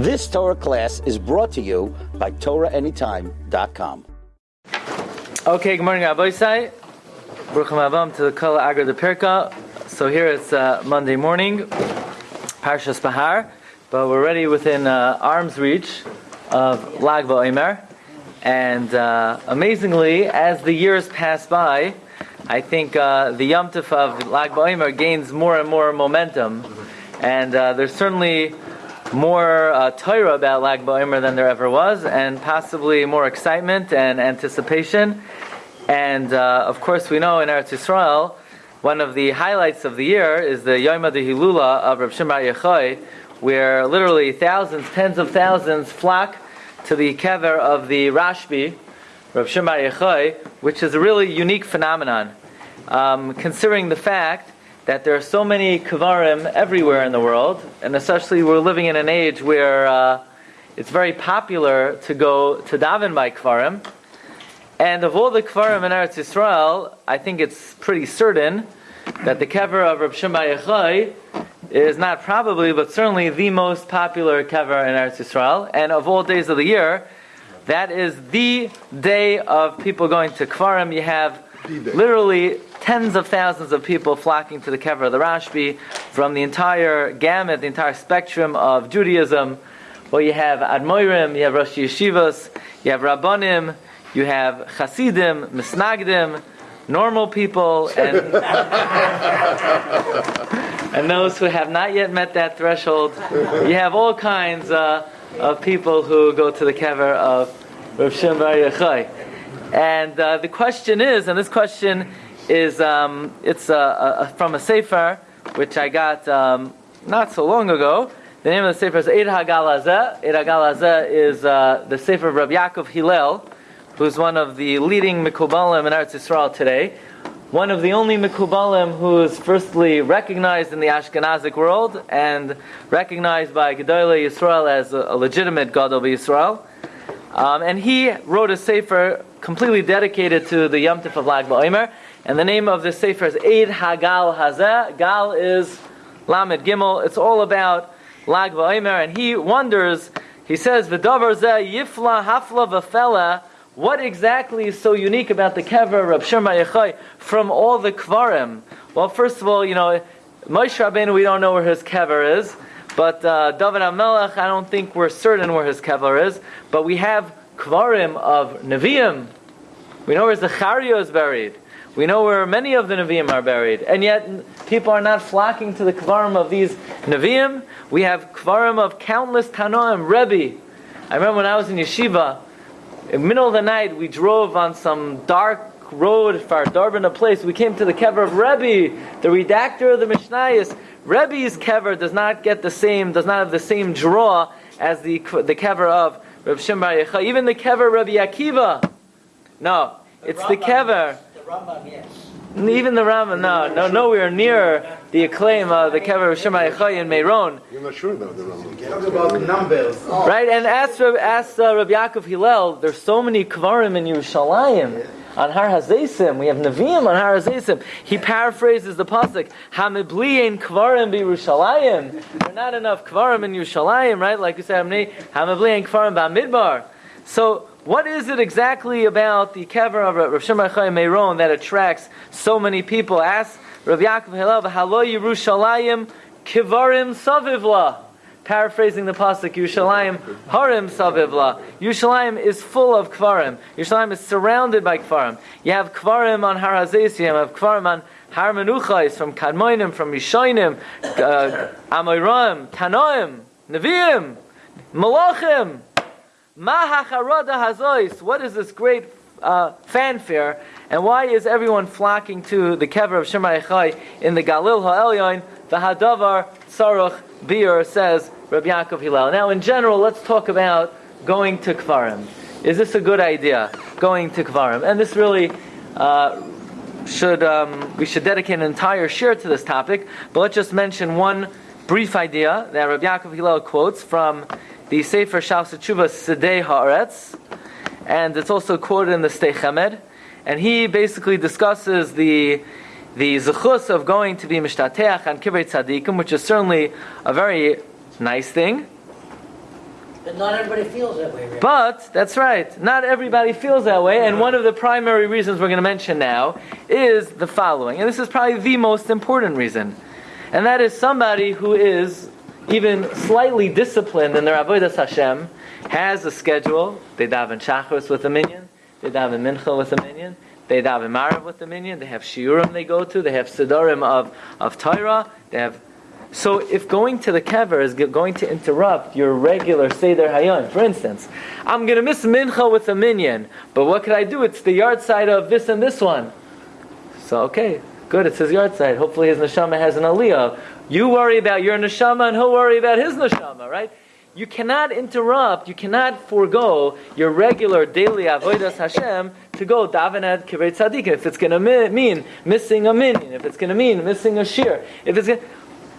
This Torah class is brought to you by TorahAnytime.com. Okay, good morning, Rabbi Isai. Baruch Abam to the Kala Agra de. So here it's uh, Monday morning, Parshas Bahar, but we're already within uh, arm's reach of Lag BaOmer. And uh, amazingly, as the years pass by, I think uh, the Yom Tov of Lag BaOmer gains more and more momentum. And uh, there's certainly more uh, Torah about Lag BaOmer than there ever was, and possibly more excitement and anticipation. And uh, of course, we know in Eretz Yisrael, one of the highlights of the year is the Yom Hilula of Rav Shimon Yochai, where literally thousands, tens of thousands flock to the kever of the Rashbi, Rav Shimon Yochai, which is a really unique phenomenon, um, considering the fact that there are so many kvarim everywhere in the world, and especially we're living in an age where uh, it's very popular to go to daven by kvarim. And of all the kvarim in Eretz Yisrael, I think it's pretty certain that the kever of Reb Shimon Yochai is not probably, but certainly the most popular kever in Eretz Yisrael. And of all days of the year, that is the day of people going to kvarim. You have literally tens of thousands of people flocking to the kever of the Rashbi from the entire gamut, the entire spectrum of Judaism. Well, you have Admoirim, you have Rosh Yeshivas, you have Rabbanim, you have Hasidim, Misnagdim, normal people, and, and those who have not yet met that threshold. You have all kinds uh, of people who go to the kever of Rav Shimon Bar. And uh, the question is, and this question is, um, it's uh, from a sefer which I got um, not so long ago. The name of the sefer is Eid Hagalazeh. Eid Hagalazeh is uh, the sefer of Rabbi Yaakov Hillel, who's one of the leading Mikubalim in Eretz Yisrael today. One of the only Mikubalim who is firstly recognized in the Ashkenazic world and recognized by Gedolei Yisrael as a, a legitimate Gadol of Yisrael. Um, and he wrote a sefer completely dedicated to the Yom of Lag BaOmer. And the name of this sefer is Eid Hagal Hazeh. Gal is Lamed Gimel. It's all about Lag BaOmer. And he wonders, he says, V'davar zeh yifla hafla v'fela. What exactly is so unique about the kever of Shema Yechai from all the kvarim? Well, first of all, you know, Moshe Rabbeinu, we don't know where his kever is. But uh, David HaMelech, I don't think we're certain where his kever is. But we have kvarim of Nevi'im. We know where Zechariah is buried. We know where many of the Nevi'im are buried. And yet, people are not flocking to the kvarim of these Nevi'im. We have kvarim of countless Tanoim, Rebbe. I remember when I was in yeshiva, in the middle of the night, we drove on some dark road for Darban, a place. We came to the kever of Rebbe, the redactor of the Mishnayos. Rebbe's kever does not get the same, does not have the same draw as the the kever of Reb Shimon. Even the kever Rabbi Akiva. No, it's the kever. The Rambam, yes. Even the Rambam, no, no, nowhere near the acclaim of the kever of Shimon Yochai in Meiron. You're not sure about the Rambam. Talk about numbers. Right, and ask, Reb- ask uh, Rabbi Yaakov Hillel, there's so many kvarim in Yerushalayim. On Har Hazesim, we have Nevi'im on Har Hazesim. He paraphrases the pasuk, "Hamibli ein kvarim b'Yerushalayim." There are not enough kvarim in Yerushalayim, right? Like you said, "Hamibli ein kvarim b'Amidbar." So, what is it exactly about the kever of Rav Shimon Bar Yochai Meiron that attracts so many people? Ask Rav Yaakov Hillel, "Halo Yerushalayim kivarim savivla." Paraphrasing the pasuk, Yerushalayim harim savivla. Yerushalayim is full of kvarim. Yerushalayim is surrounded by kvarim. You have kvarim on Har Hazesim, you have kvarim on Har Menuchais, from Kadmoinim, from Rishonim, uh, Amoiram, Tanoim, Nevi'im, Malachim. What is this great uh, fanfare? And why is everyone flocking to the kever of Shema Echai in the Galil Ha'elyon? The Hadavar Tzaruch Bir says Rabbi Yaakov Hillel. Now, in general, let's talk about going to Kvarim. Is this a good idea? Going to Kvarim, and this really. Uh, should um, we should dedicate an entire share to this topic, but let's just mention one brief idea that Rabbi Yaakov Hillel quotes from the Sefer Shas Tshuva Sedei Haaretz, and it's also quoted in the Sdei Chemed, and he basically discusses the the zechus of going to be mishtateach on kibbutz tzaddikim, which is certainly a very nice thing. But not everybody feels that way. But that's right. Not everybody feels that way, and one of the primary reasons we're going to mention now is the following, and this is probably the most important reason, and that is somebody who is even slightly disciplined in their avodas Hashem has a schedule. They daven shachos with a minyan. They daven mincha with a minyan. They daven marav with a minyan. They have shiurim they go to. They have siddharim of of Torah. They have so if going to the kever is going to interrupt your regular Seder Hayom, for instance, I'm going to miss Mincha with a minyan, but what could I do? It's the yahrzeit of this and this one. So, okay, good, it's his yahrzeit. Hopefully his neshama has an aliyah. You worry about your neshama and he'll worry about his neshama, right? You cannot interrupt, you cannot forego your regular daily avodas Hashem to go daven at kibbutz tzaddik. If it's going to mean missing a minyan, if it's going to mean missing a shir, if it's going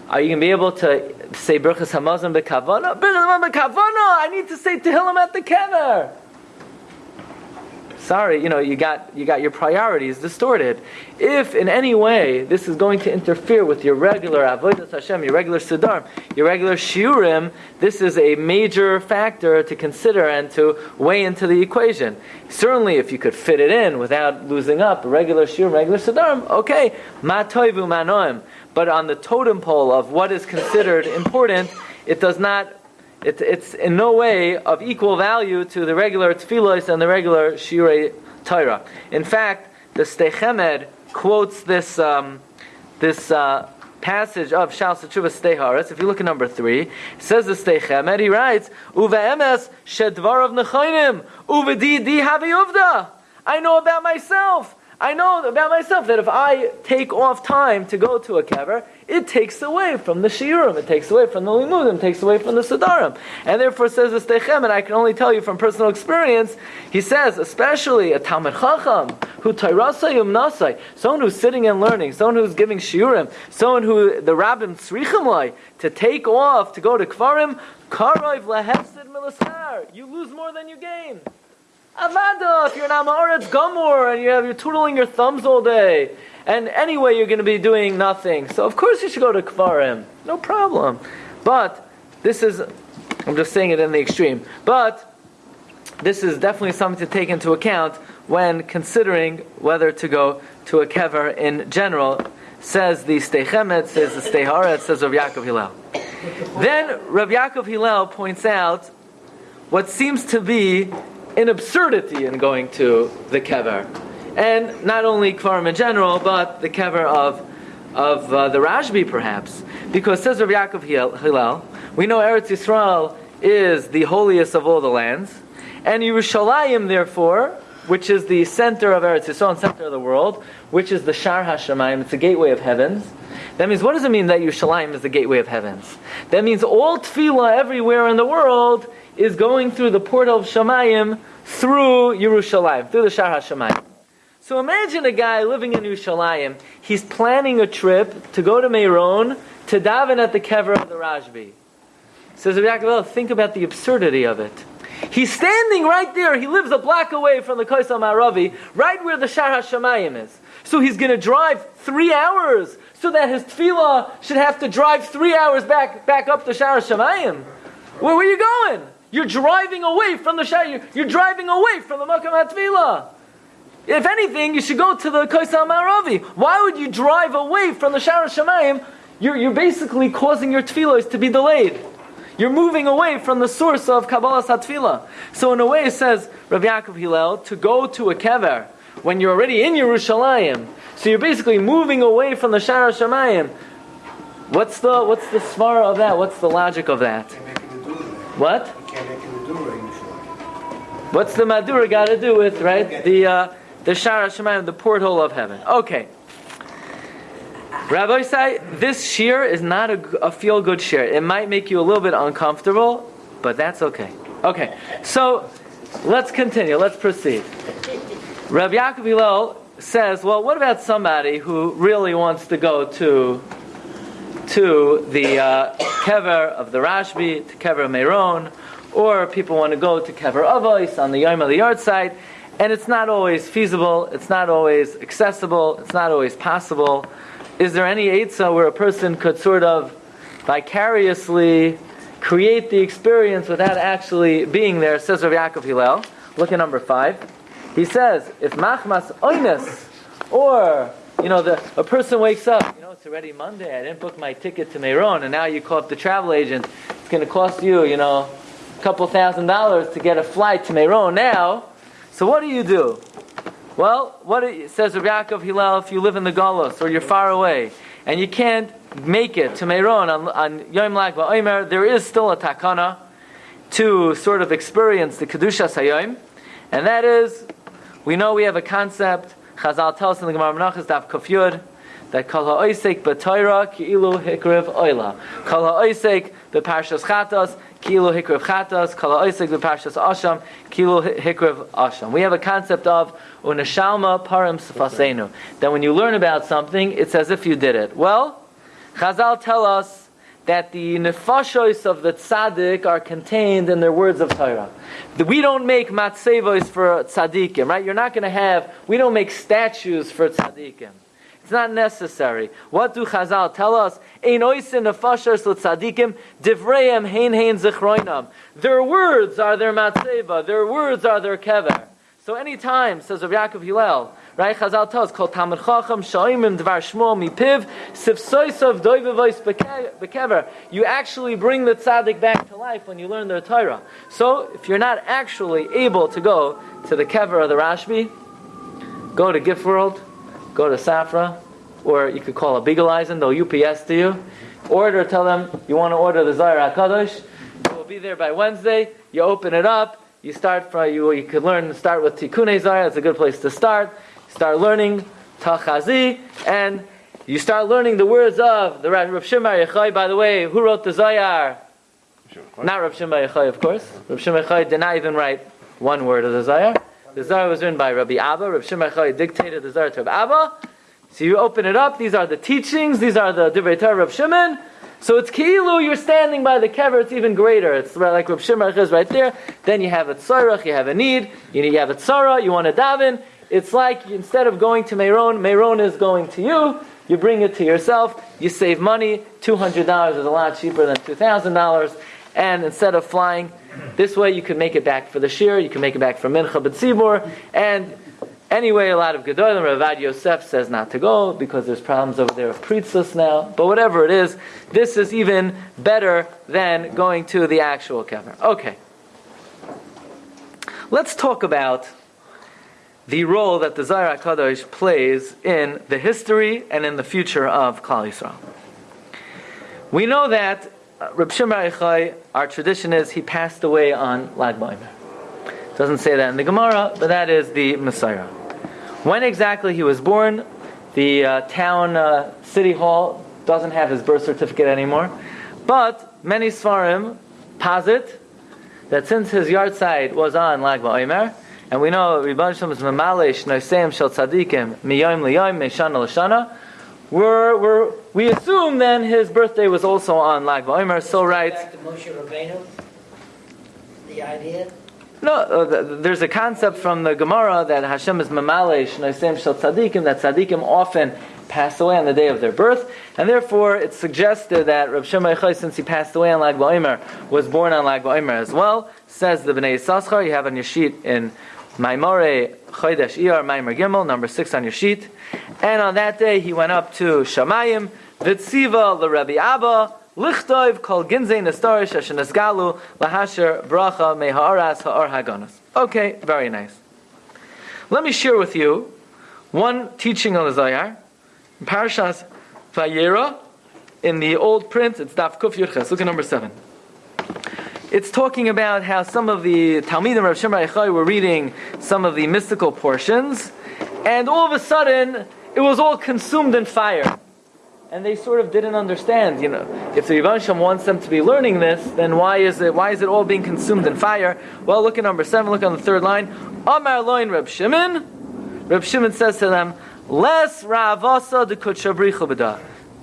are you going to be able to say Berachas Hamazon bekavana? Berachas bekavana! I need to say Tehillim at the kever. Sorry, you know, you got, you got your priorities distorted. If in any way this is going to interfere with your regular Avodah Hashem, your regular Siddharm, your regular Shiurim, this is a major factor to consider and to weigh into the equation. Certainly, if you could fit it in without losing up regular Shiurim, regular Siddharm, okay, ma toivu manoim but on the totem pole of what is considered important, it does not. It, it's in no way of equal value to the regular tefillos and the regular shirei Torah. In fact, the Sdei Chemed quotes this um, this uh, passage of Shal Satshuva Steharis. If you look at number three, it says the Sdei Chemed. He writes, "Uve emes shedvar of nechayim uve di di havi I know about myself I know about myself that if I take off time to go to a kever, it takes away from the shiurim, it takes away from the limudim, it takes away from the siddharim. And therefore says the Stechem, and I can only tell you from personal experience, he says, especially a Talmud Chacham, who Tairasayum Nasai, someone who's sitting and learning, someone who's giving shiurim, someone who the rabbim tzrichim to take off to go to kvarim, karayv lehefsid milasar, you lose more than you gain. Avada, if you're an Amaretz Gomor and you have, you're twiddling your thumbs all day, and anyway you're going to be doing nothing. So of course you should go to Kvarim. No problem. But this is, I'm just saying it in the extreme, but this is definitely something to take into account when considering whether to go to a kever in general. Says the Steichemet, says the Steiharet, says Rav Yaakov Hillel. Then Rav Yaakov Hillel points out what seems to be an absurdity in going to the kever. And not only Kvarim in general, but the kever of, of uh, the Rashbi perhaps. Because says Rav Yaakov Hillel, we know Eretz Yisrael is the holiest of all the lands. And Yerushalayim, therefore, which is the center of Eretz Yisrael and center of the world, which is the Shar HaShemayim, it's the gateway of heavens. That means, what does it mean that Yerushalayim is the gateway of heavens? That means all tefillah everywhere in the world is going through the portal of Shamayim through Yerushalayim, through the Shar HaShamayim. So imagine a guy living in Yerushalayim, he's planning a trip to go to Meron to daven at the kever of the Rashbi. Says Rabbi think about the absurdity of it. He's standing right there. He lives a block away from the Kaisal Maravi, right where the Shar HaShamayim is. So he's going to drive three hours so that his tefillah should have to drive three hours back, back up the Shar HaShamayim. Where, where are you going? You're driving away from the Shah. You're, you're driving away from the Makam HaTfilah. If anything, you should go to the Kaisal Maravi. Why would you drive away from the Shara Shemayim? You're, you're basically causing your tefillos to be delayed. You're moving away from the source of Kabbalah Satfila. So in a way, it says Rabbi Yaakov Hillel to go to a kever when you're already in Yerushalayim. So you're basically moving away from the Shara Shemayim. What's the what's the svara of that? What's the logic of that? What? What's the Madura got to do with, right? The, uh, the Shara Shemayim, the porthole of heaven. Okay. Rabbi say this shear is not a, a feel good shear. It might make you a little bit uncomfortable, but that's okay. Okay, so let's continue. Let's proceed. Rabbi Yaakov Hillel says, well, what about somebody who really wants to go to to the uh, kever of the Rashbi, to kever Meron, or people want to go to Kever Avos on the Yom of the yahrzeit, and it's not always feasible, it's not always accessible, it's not always possible. Is there any Eitzah where a person could sort of vicariously create the experience without actually being there, says Rav Yaakov Hillel. Look at number five. He says, if machmas oines, or, you know, the, a person wakes up, you know, it's already Monday, I didn't book my ticket to Meron, and now you call up the travel agent, it's going to cost you, you know, a couple thousand dollars to get a flight to Meron now. So what do you do? Well, what it says Rav Yaakov Hillel, if you live in the Golos, or you're far away, and you can't make it to Meron on, on Yom Lag BaOmer, there is still a takana to sort of experience the Kedusha Sayom, and that is, we know we have a concept, Chazal tells us in the Gemara Menachos, Daf Kofyud, that Kol HaOisek B'Toira Ki'ilu Hikriv Oila. Kol HaOisek B'Parshas Chatas Ki'ilu Hikriv Chatas. Kol HaOisek B'Parshas Asham Ki'ilu Hikriv Asham. We have a concept of Unashalma Parim Sefasenu. That when you learn about something, it's as if you did it. Well, Chazal tell us that the nefashos of the tzaddik are contained in their words of Torah. We don't make matzevos for tzaddikim, right? You're not going to have, we don't make statues for tzaddikim. It's not necessary. What do Chazal tell us? Divreim hein hein. Their words are their matzeva. Their words are their kever. So anytime, says Rav Yaakov Hillel, right? Chazal tells, "Kol Talmud Chacham Shoimim Dvar Shmuel Mipiv Sifsoisav Doivevois Bekever." You actually bring the tzaddik back to life when you learn their Torah. So, if you're not actually able to go to the kever of the Rashbi, go to Gift World, go to Safra, or you could call a Eisen, they'll UPS to you. Order, tell them you want to order the Zohar Hakadosh. It will be there by Wednesday. You open it up you start from you. You could learn start with Tikkun Zayar. It's a good place to start. Start learning Tachazi, and you start learning the words of the Rav Shimon Yechai. By the way, who wrote the Zayar? Not Rav Shimon Yechai, of course. Rav Shimon Yechai did not even write one word of the Zayar. The Zayar was written by Rabbi Abba. Rav Shimon Yechai dictated the Zayar to Rabbi Abba. So you open it up. These are the teachings. These are the Divrei Torah Rav Shimon. So it's kilu, you're standing by the kever, it's even greater. It's like Rav Shimon is right there. Then you have a tzorach, you have a need, you have a tzara, you want to daven. It's like instead of going to Meron, Meron is going to you. You bring it to yourself. You save money. Two hundred dollars is a lot cheaper than two thousand dollars. And instead of flying, this way you can make it back for the shir. You can make it back for mincha b'tzibur, and Anyway, a lot of Gedolim, Ravad Yosef says not to go because there's problems over there of Pritzus now. But whatever it is, this is even better than going to the actual kever. Okay. Let's talk about the role that the Zohar HaKadosh plays in the history and in the future of Klal Yisrael. We know that Reb Shimon our tradition is he passed away on Lag BaOmer. Doesn't say that in the Gemara, but that is the Messiah. When exactly he was born, the uh, town uh, city hall doesn't have his birth certificate anymore. But many Svarim posit that since his yahrzeit was on Lag BaOmer, and we know Rebbe Shalom is Mamalesh Noiseim Shel Tzadikim Miyom Liyom Meshana Lashana, we're, we're, we assume then his birthday was also on Lag BaOmer. So writes. Moshe Rabbeinu, the idea. No, uh, there's a concept from the Gemara that Hashem is mamalesh noisem shel tzaddikim that tzaddikim often pass away on the day of their birth, and therefore it's suggested that Rav Shimon since he passed away on Lag BaOmer, was born on Lag BaOmer as well. Says the Bnei Yissaschar, you have on your sheet in Maimore Chodesh Iyar Maimer Gimel, number six on your sheet, and on that day he went up to Shamayim, Vitziva Rabbi Abba. Lichtov kol ginzei nestarish ashenesgalu lahasher bracha meharas ha'ar haganas. Okay, very nice. Let me share with you one teaching on the Zayar. Parashas Vayera, in the old print, it's Daf Kuf Yurches. Look at number seven. It's talking about how some of the Talmidim Rav Shimon Yechai were reading some of the mystical portions, and all of a sudden, it was all consumed in fire and they sort of didn't understand. You know, if the Rebbe wants them to be learning this, then why is it why is it all being consumed in fire? Well, look at number seven. Look on the third line. Amar loin Reb Shimon. Reb Shimon says to them, "Les ravasa de kutshabrichu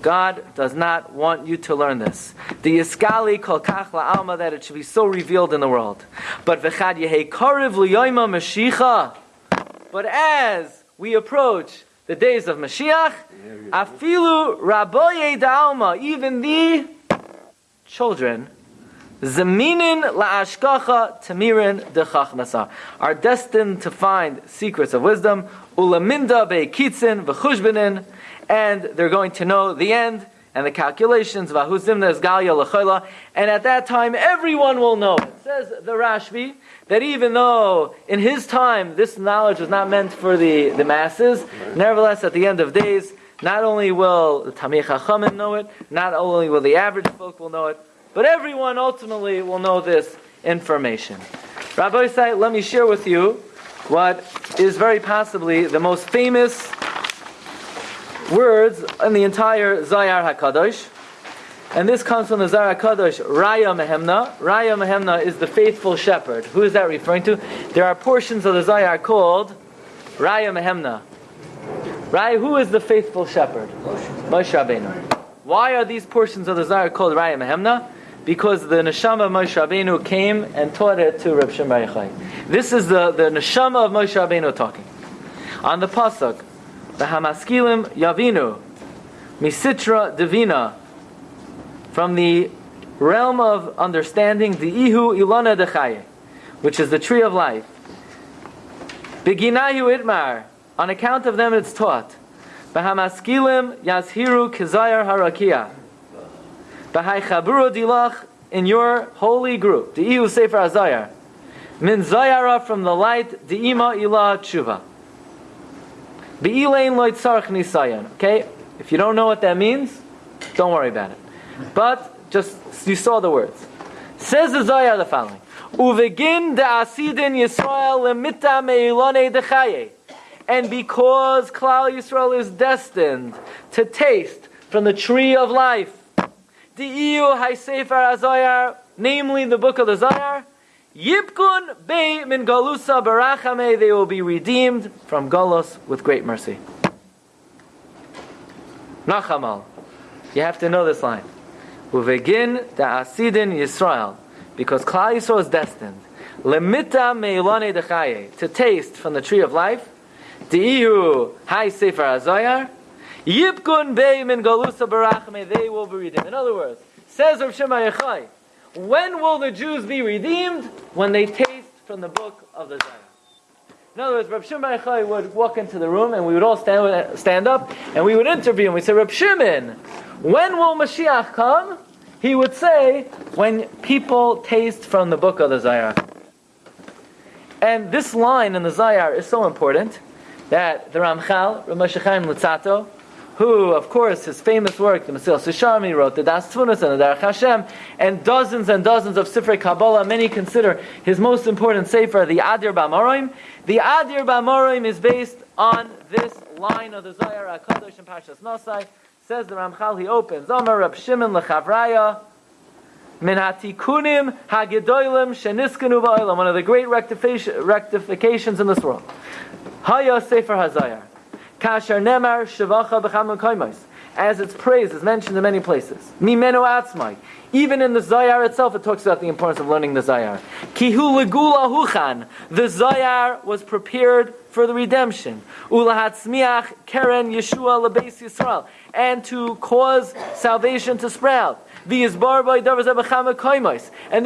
God does not want you to learn this. The Yiskali kol kach alma that it should be so revealed in the world. But v'chad yehei kariv liyoyma mashicha. But as we approach the days of Mashiach, afilu raboye da'alma, even the children Zeminin la'ashkacha tamirin dechachmasar are destined to find secrets of wisdom. Ulaminda be'kitzin v'chushbenin, and they're going to know the end and the calculations. And at that time everyone will know. It says the Rashbi that even though in his time this knowledge was not meant for the, the masses, nevertheless at the end of days, not only will the Tamei Chachamim know it, not only will the average folk will know it, but everyone ultimately will know this information. Rabbi Isai, let me share with you what is very possibly the most famous words in the entire Zayar HaKadosh. And this comes from the Zayar HaKadosh, Raya Mehemna. Raya Mehemna is the faithful shepherd. Who is that referring to? There are portions of the Zayar called Raya Mehemna. Raya, who is the faithful shepherd? Moshe Rabbeinu. Why are these portions of the Zayar called Raya Mehemna? because the neshama of Moshe Rabbeinu came and taught it to Reb Yochai. This is the, the neshama of Moshe Rabbeinu talking. On the pasuk, the Hamaskilim Yavinu, Misitra Divina, from the realm of understanding, the Ihu Ilana Dechaye, which is the tree of life. Beginayu Itmar, on account of them it's taught. Bahamaskilim Yazhiru Kizayar Harakia. Bahai Chaburu Dilach in your holy group. The Iu Sefer Azayar. Min Zayara from the light, the Ima Ilah Tshuva. Be'ilein loit sarach nisayan. Okay? If you don't know what that means, don't worry about it. But just you saw the words. Says the Zayar the following. Uvegin de asidin Yisrael lemita meilone dechaye. And because Klal Yisrael is destined to taste from the tree of life, the Iyu HaSefer Azayar, namely the book of the Zayar, Yipkun Be Min Galusa Barachame, they will be redeemed from Galus with great mercy. Nachamal. You have to know this line. Uvegin da Asidin Yisrael, because Klal Yisrael is destined, Lemita Meilane Dechaye, to taste from the tree of life, Di'ihu Hai Sefer Azoyar. Yipkun Bey Min Galusa Barachame, they will be redeemed. In other words, says Rav Shema Yechai, when will the Jews be redeemed? When they taste from the book of the Zayar. In other words, Reb Shimon Yochai would walk into the room and we would all stand, stand up and we would interview him. we say, Shimon, when will Mashiach come? He would say, when people taste from the book of the Zayar. And this line in the Zayar is so important that the Ramchal, Rav Chaim Luzzatto, who, of course, his famous work, the Mesilas Yesharim, he wrote the Daas Tevunos and the Derech Hashem, and dozens and dozens of Sifrei Kabbalah. Many consider his most important sefer, the Adir Bamarom. The Adir Bamarom is based on this line of the Zohar HaKadosh and Parshas Nosai. Says the Ramchal, he opens, Omer Rab Shimon Lechavraya, Min hatikunim hagedolim sheniskanu ba'olam. One of the great rectifications in this world. Haya Sefer Hazayar. Kasher Nemar Shavacha B'cham Koimos. As its praise is mentioned in many places. Mimenu Atzmai. Even in the Zayar itself, it talks about the importance of learning the Zayar. Kihu Legula Huchan. The Zayar was prepared for the redemption. Ulahatzmiach Keren Yeshua Lebeis Yisrael. And to cause salvation to sprout. And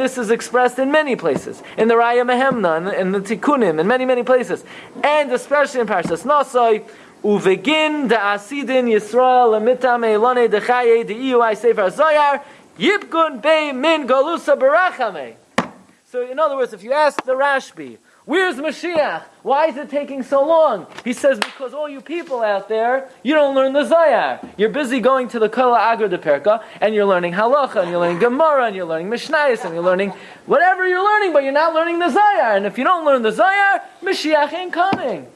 this is expressed in many places. In the Raya Mehemna, in the, Tikkunim, in many, many places. And especially in Parashas Nasai, Uvegin de asidin Yisrael emitam elone de chaye de iui sefer zoyar yipkun be min galusa barachame. So in other words, if you ask the Rashbi, where's Mashiach? Why is it taking so long? He says, because all you people out there, you don't learn the Zayar. You're busy going to the Kala Agra de Perka, and you're learning Halacha, and you're learning Gemara, and you're learning Mishnayos, and you're learning whatever you're learning, but you're not learning the Zayar. And if you don't learn the Zayar, Mashiach ain't coming.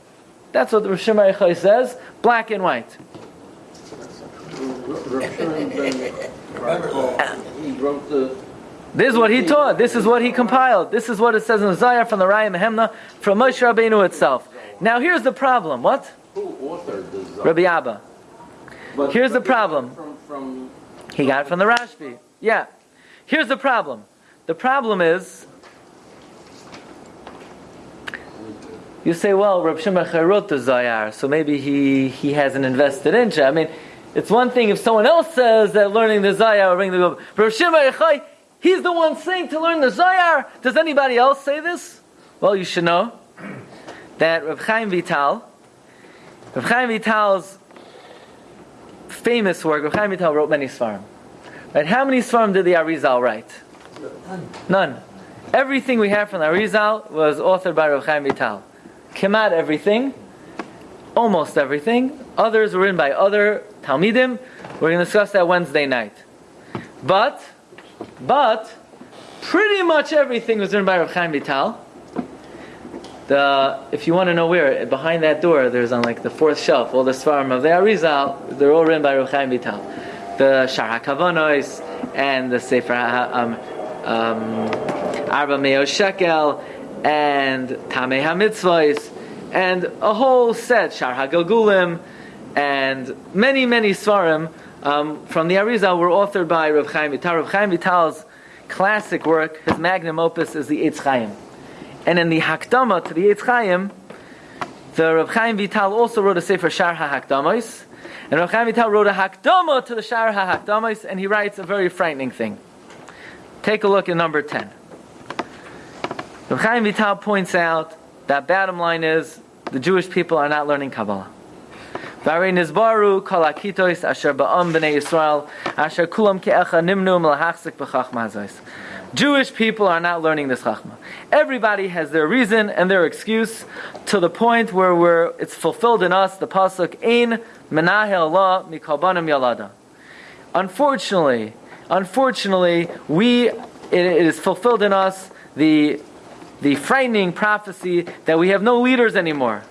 That's what the Rosh Yochai says, black and white. This is what he taught. This is what he compiled. This is what it says in Zayar from the Raya Mehemna from Moshe Rabbeinu itself. Now here's the problem. What? Who authored this? Rabbi Abba. But- Here's the problem. From, from He got it from the Rashbi. Yeah. Here's the problem. The problem is, you say, well, Reb Shimon wrote the Zayar, so maybe he, he hasn't invested in it. I mean, it's one thing if someone else says that learning the Zayar will bring the Reb Shimon Yochai, He's the one saying to learn the Zohar. Does anybody else say this? Well, you should know that Rav Chaim Vital, Rav Chaim Vital's famous work, Rav Chaim Vital wrote many Svarim. Right? How many Svarim did the Arizal write? None. Everything we have from the Arizal was authored by Rav Chaim Vital. Kemat everything, almost everything. Others were written by other Talmidim. We're going to discuss that Wednesday night. But, but, pretty much everything was written by Rav Chaim Vital. The, if you want to know where, behind that door, there's on like the fourth shelf, all the Svarim of the Arizal, they're all written by Rav Chaim Vital. The Shar HaKavonos and the Sefer um, um, Arba Meo Shekel and Tamei HaMitzvahs and a whole set, Shar HaGilgulim and many, many Svarim um, from the Arizal were authored by Rav Chaim Vital. Rav Chaim Vital's classic work, his magnum opus, is the Eitz Chaim. And in the Hakdama to the Eitz Chaim, the Rav Chaim Vital also wrote a Sefer Shar HaHakdamos, and Rav Chaim Vital wrote a Hakdama to the Shar HaHakdamos, and he writes a very frightening thing. Take a look at number 10. Rav Chaim Vital points out that bottom line is the Jewish people are not learning Kabbalah. Jewish people are not learning this chachma. Everybody has their reason and their excuse to the point where we're, it's fulfilled in us, the pasuk, Ein menahel la mikalbanim yalada. Unfortunately, unfortunately, we, it, it is fulfilled in us the, the frightening prophecy that we have no leaders anymore.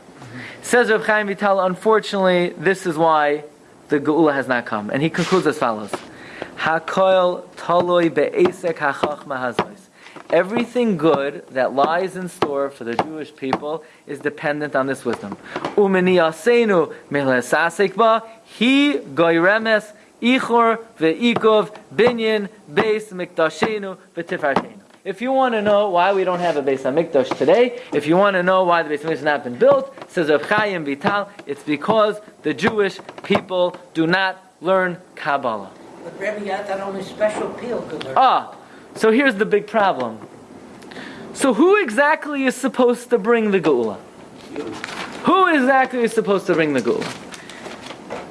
Says Rav Chaim Vital, unfortunately, this is why the Geula has not come. And he concludes as follows. Everything good that lies in store for the Jewish people is dependent on this wisdom. Asenu he goyremes ichor ve'ikov binyan beis mikdashenu v'tifartenu. If you want to know why we don't have a Beis Hamikdash today, if you want to know why the Beis Hamikdash has not been built, says Rav Chaim Vital, it's because the Jewish people do not learn Kabbalah. But Rebbe got that only special peel could learn. Ah, so here's the big problem. So who exactly is supposed to bring the Geula? Who exactly is supposed to bring the Geula?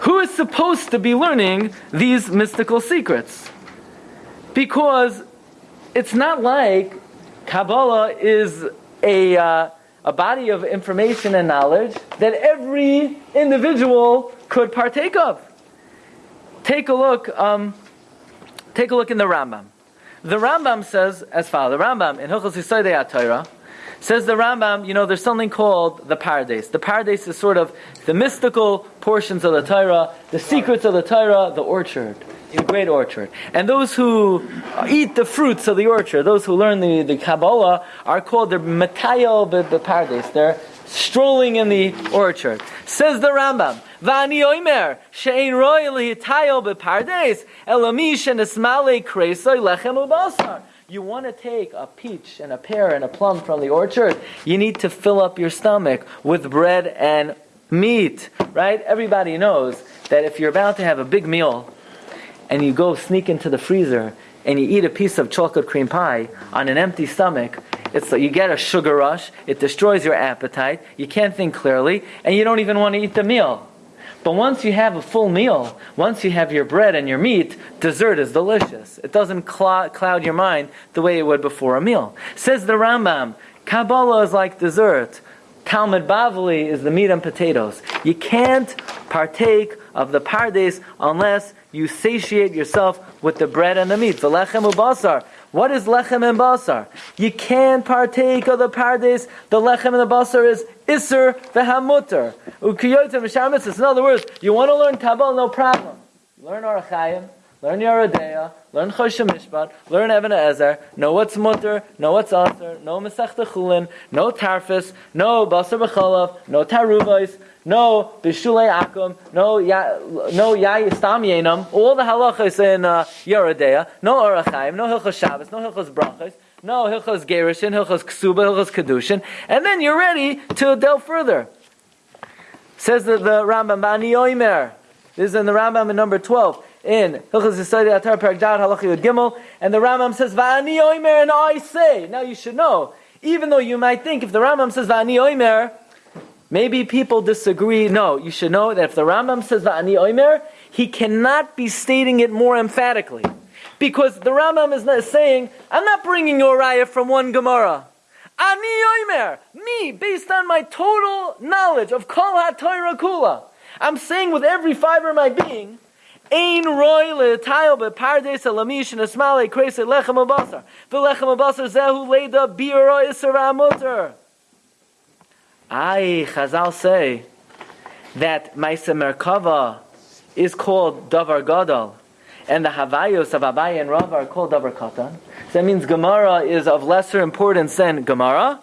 Who is supposed to be learning these mystical secrets? Because it's not like Kabbalah is a, uh, a body of information and knowledge that every individual could partake of. Take a look. Um, take a look in the Rambam. The Rambam says as follows. The Rambam in Hilchos Yisodei Torah says the Rambam. You know, there's something called the Pardes. The Pardes is sort of the mystical portions of the Torah, the secrets of the Torah, the orchard the great orchard. And those who eat the fruits of the orchard, those who learn the, the Kabbalah, are called the Matayel Bepardes. They're strolling in the orchard. Says the Rambam, Vani oimer, she'ein roy lihitayel bepardes, elamish and esmale kresoy lechem ubasar. You want to take a peach and a pear and a plum from the orchard, you need to fill up your stomach with bread and meat, right? Everybody knows that if you're about to have a big meal, and you go sneak into the freezer and you eat a piece of chocolate cream pie on an empty stomach, it's like you get a sugar rush, it destroys your appetite, you can't think clearly, and you don't even want to eat the meal. But once you have a full meal, once you have your bread and your meat, dessert is delicious. It doesn't cl- cloud your mind the way it would before a meal. Says the Rambam, Kabbalah is like dessert. Talmud Bavli is the meat and potatoes. You can't partake of the pardes unless you satiate yourself with the bread and the meat. The lechem ubasar. What is lechem and basar? You can't partake of the pardes. The lechem and the basar is iser v'sharmitzvahs. In other words, you want to learn Kabbalah, no problem. Learn Arachayim, learn Yoreh De'ah, learn Choshen Mishpat, learn Even Ezer, know what's mutter, know what's aser, know Masech Chulin, know Tarfis, know Basar B'chalav, know Taruvais, no bishulei akum, no ya, no ya stam yenam. All the halachas in uh, Yoreh De'ah, no orachaim, no hilchos Shabbos, no hilchos brachos, no hilchos gerushin, hilchos ksuba, hilchos kedushin, and then you're ready to delve further. Says the, the Rambam Bani Oimer. This is in the Rambam in number twelve. In Hilchas Yisrael Atar Perek Dad Gimel, and the Rambam says Va'ani Oimer, and I say. Now you should know, even though you might think if the Rambam says Va'ani Oimer, maybe people disagree. No, you should know that if the Rambam says Va'ani Oimer, he cannot be stating it more emphatically. Because the Rambam is not saying, I'm not bringing you a raya from one Gemara. Ani Oimer, me, based on my total knowledge of Kol HaTorah Kula. I'm saying with every fiber of my being, Ein roy le'tayel be'pardes alamish and esmale kreise lechem abasar. V'lechem abasar zehu leida bi'ro isra mutter. I, Chazal say that Maisa Merkava is called Davar Gadol, and the Havayos of Abai and Rav are called Davar Katan. So that means Gemara is of lesser importance than Gemara.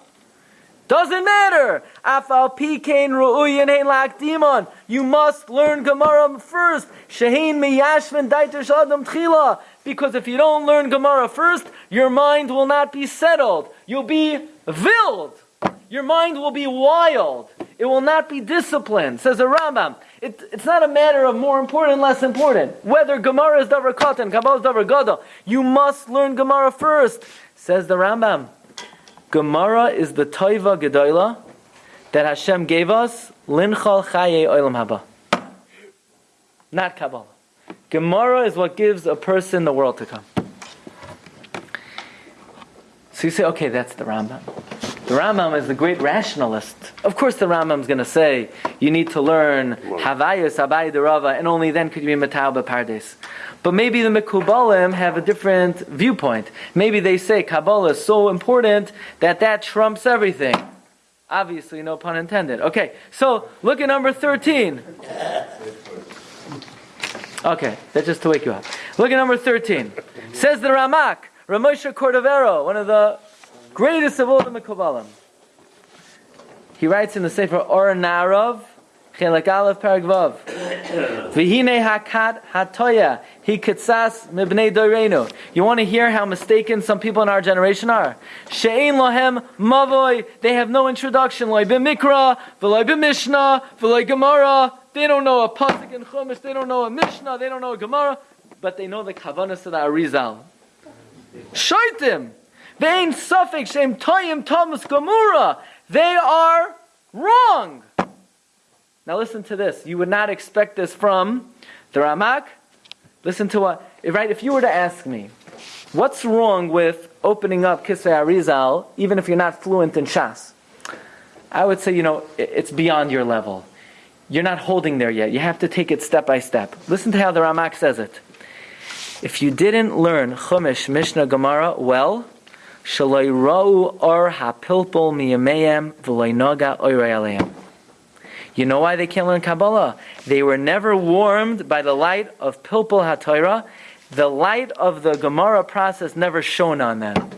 Doesn't matter. Afal pikein ru'uyin hein lakdimon. You must learn Gemara first. Shehin miyashvin daiter shadam tchila. Because if you don't learn Gemara first, your mind will not be settled. You'll be wild. Your mind will be wild. It will not be disciplined, says the Rambam. It, it's not a matter of more important, less important. Whether Gemara is Davar Katan, Kabbalah is Davar Gadol, you must learn Gemara first, says the Rambam. Gemara is the Toiva Gedoyla that Hashem gave us, Linchal Chaye Olam Haba. Not Kabbalah. Gemara is what gives a person the world to come. So you say, okay, that's the Rambam. The Rambam is the great rationalist. Of course, the Rambam is going to say you need to learn Havayas, Abai Derava, and only then could you be Matal Pardes. But maybe the Mekubalim have a different viewpoint. Maybe they say Kabbalah is so important that that trumps everything. Obviously, no pun intended. Okay, so look at number 13. Okay, that's just to wake you up. Look at number 13. Says the Ramak, Rav Moshe Cordovero, one of the greatest of all the Mekubalim. He writes in the Sefer Or Chelak Aleph Paragvav. V'hine hakat hatoya hikitsas mibnei doirenu. You want to hear how mistaken some people in our generation are? She'ein lohem mavoy. They have no introduction. Loy b'mikra, v'loy b'mishnah, v'loy gemara. They don't know a pasuk in Chumash. They don't know a mishnah. They don't know a gemara. But they know the kavanas of the Arizal. Shaitim. Ain't suffix shem toyim thomas gemura. They are wrong. Now listen to this. You would not expect this from the Ramak. Listen to what, right? If you were to ask me, what's wrong with opening up Kisvei Arizal, even if you're not fluent in Shas? I would say, you know, it's beyond your level. You're not holding there yet. You have to take it step by step. Listen to how the Ramak says it. If you didn't learn Chumash, Mishnah, Gemara well, shaloi ra'u or hapilpol miyameim v'loi noga oirei you know why they can't learn Kabbalah? They were never warmed by the light of Pilpul HaTorah. The light of the Gemara process never shone on them.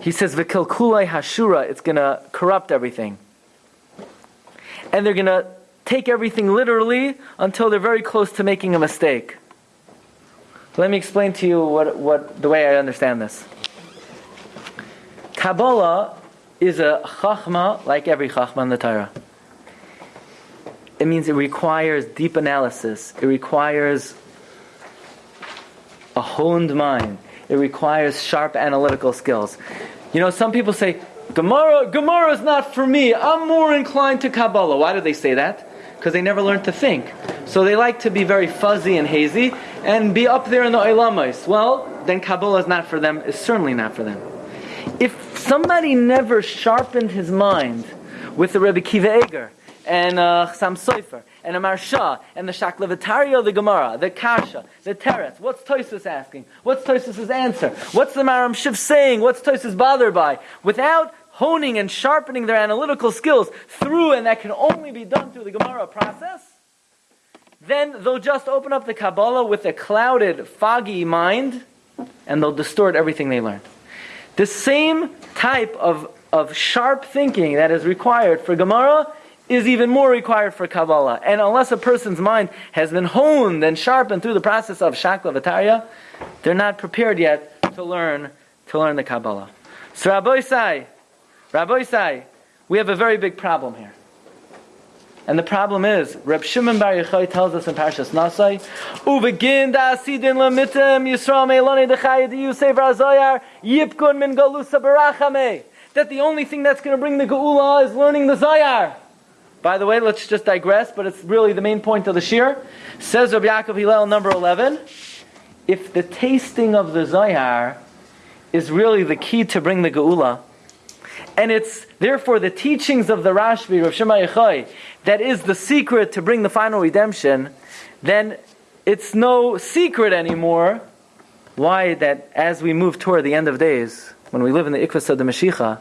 He says, V'kilkulai hashura, it's going to corrupt everything. And they're going to take everything literally until they're very close to making a mistake. Let me explain to you what, what the way I understand this. Kabbalah is a chachma like every chachma in the Torah. It means it requires deep analysis. It requires a honed mind. It requires sharp analytical skills. You know, some people say, Gemara, Gemara is not for me. I'm more inclined to Kabbalah. Why do they say that? Because they never learned to think. So they like to be very fuzzy and hazy and be up there in the Olamais. Well, then Kabbalah is not for them, is certainly not for them. If somebody never sharpened his mind with the Rebbe Akiva Eiger and uh, Sam Sofer and a Marsha and the Shakla Vataria, the Gemara, the Kasha, the Teretz, what's Tosus asking? What's Tosus' answer? What's the Maharam Shif saying? What's Tosus bothered by? Without honing and sharpening their analytical skills through, and that can only be done through the Gemara process, then they'll just open up the Kabbalah with a clouded, foggy mind, and they'll distort everything they learned. The same type of, of sharp thinking that is required for Gemara is even more required for Kabbalah. And unless a person's mind has been honed and sharpened through the process of Shakla Vataria, they're not prepared yet to learn to learn the Kabbalah. So Rabbi Isai, Rabbi Isai, we have a very big problem here. And the problem is, Reb Shimon Bar Yochai tells us in Parshas Nasai, "Uvegin da asidin Yisrael dechayid yipkun min galusa barachame." That the only thing that's going to bring the geula is learning the Zayar. By the way, let's just digress, but it's really the main point of the shir. Says Rabbi Yaakov Hillel, number eleven, if the tasting of the Zayar is really the key to bring the geula, and it's therefore the teachings of the Rashbi, Rav Shema Yochai, that is the secret to bring the final redemption, then it's no secret anymore why that as we move toward the end of days, when we live in the Ikvas of the Mashiach,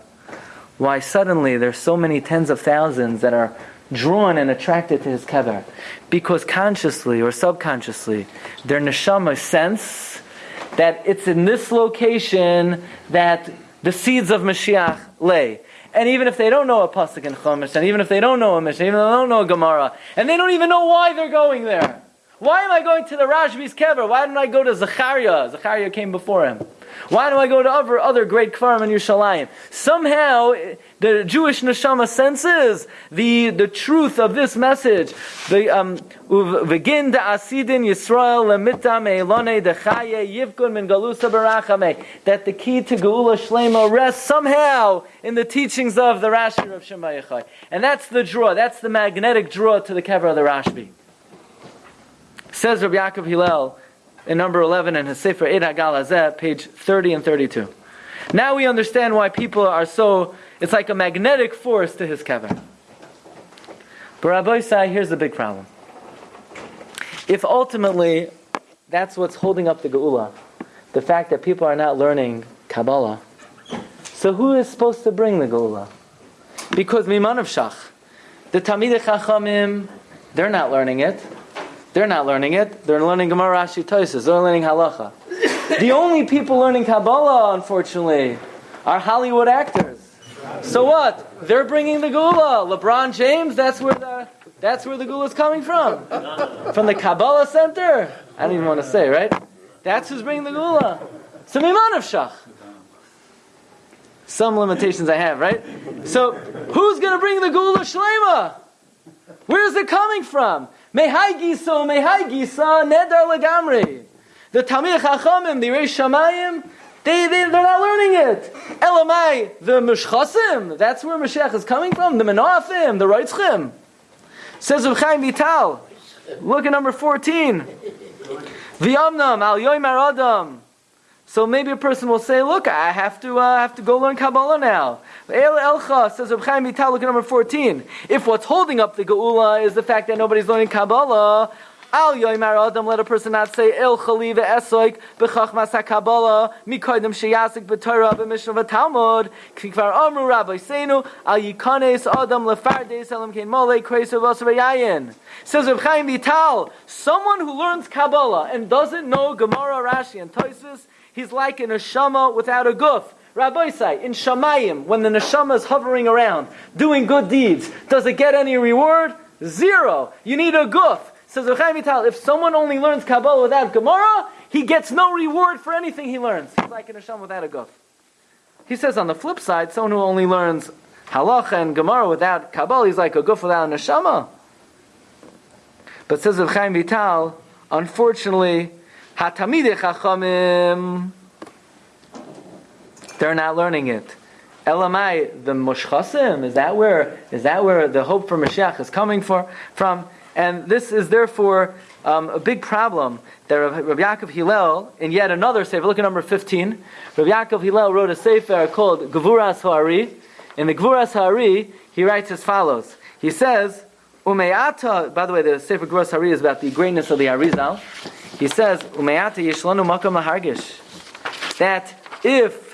why suddenly there's so many tens of thousands that are drawn and attracted to his kever. Because consciously or subconsciously, their neshama sense that it's in this location that the seeds of Mashiach lay. And even if they don't know a pasuk in Chumash, and even if they don't know a Mishnah, even if they don't know a Gemara, and they don't even know why they're going there. Why am I going to the Rashbi's kever? Why didn't I go to Zechariah? Zechariah came before him. Why do I go to other, other great kfarim in Yerushalayim? Somehow, the Jewish neshama senses the, the truth of this message. The um, v'gin asidin Yisrael lemitam elone dechaye yivkun min galusa barachame. That the key to Geula Shlema rests somehow in the teachings of the Rashi of Shema Yechai. And that's the draw. That's the magnetic draw to the kever of the Rashbi. Says Rabbi Yaakov Hillel in number 11 in his Sefer Eid Hagalazeh, page 30 and 32. Now we understand why people are so, it's like a magnetic force to his kever. But Rabbi Sai, here's the big problem. If ultimately that's what's holding up the Geula, the fact that people are not learning Kabbalah, so who is supposed to bring the Geula? Because Miman of Shach, the Talmidei Chachamim, they're not learning it. They're not learning it. They're learning Gemara Rashi Toisus. They're learning Halacha. the only people learning Kabbalah, unfortunately, are Hollywood actors. So what? They're bringing the Geula. LeBron James, that's where the that's where the Geula is coming from. From the Kabbalah Center. I don't even want to say, right? That's who's bringing the Geula. Of Shach. Some limitations I have, right? So who's going to bring the Geula Shlema? Where's it coming from? Mehai Gisa, Mehai Gisa, Nedar Legamri. The Talmid Chachamim, the Reish Shamayim, they, they, they're not learning it. Elamai, the Mishchasim, that's where Mashiach is coming from, the Menafim, the Reitzchim. Says of Chaim Vital, look at number 14. V'yamnam, al yoymar adam. So maybe a person will say, look, I have to, uh, have to go learn Kabbalah now. El Elcha says Reb Chaim Vital, look at number 14. If what's holding up the Geula is the fact that nobody's learning Kabbalah, Al yoymar adam, let a person not say El Chali ve'esoik b'chachmas ha'Kabbalah mikodim sheyasik b'Torah b'Mishnah v'Talmud kikvar amru Rabbi Seinu al yikanes adam lefardes elam kein mole kreisa v'asav Says Reb Chaim Vital, someone who learns Kabbalah and doesn't know Gemara, Rashi, and Toisus, he's like an neshama without a guf. Rabbi say, in Shamayim, when the neshama is hovering around, doing good deeds, does it get any reward? Zero. You need a guf. Says Reb Chaim Vital, if someone only learns Kabbalah without Gemara, he gets no reward for anything he learns. He's like an neshama without a guf. He says on the flip side, someone who only learns halacha and Gemara without Kabbalah, he's like a guf without a neshama. But says Reb Chaim Vital, unfortunately, Hatamidei Chachamim, they're not learning it. Elamai, the Moshchasim, is that where is that where the hope for Mashiach is coming for, from? And this is therefore um, a big problem that Rabbi Yaakov Hillel, in yet another sefer, look at number 15, Rabbi Yaakov Hillel wrote a sefer called Gevuras Ha'ari. In the Gevuras Ha'ari, he writes as follows. He says, Umeata, by the way, the sefer Gevuras Ha'ari is about the greatness of the Arizal. He says, Umeata yishlanu makam hargish. That if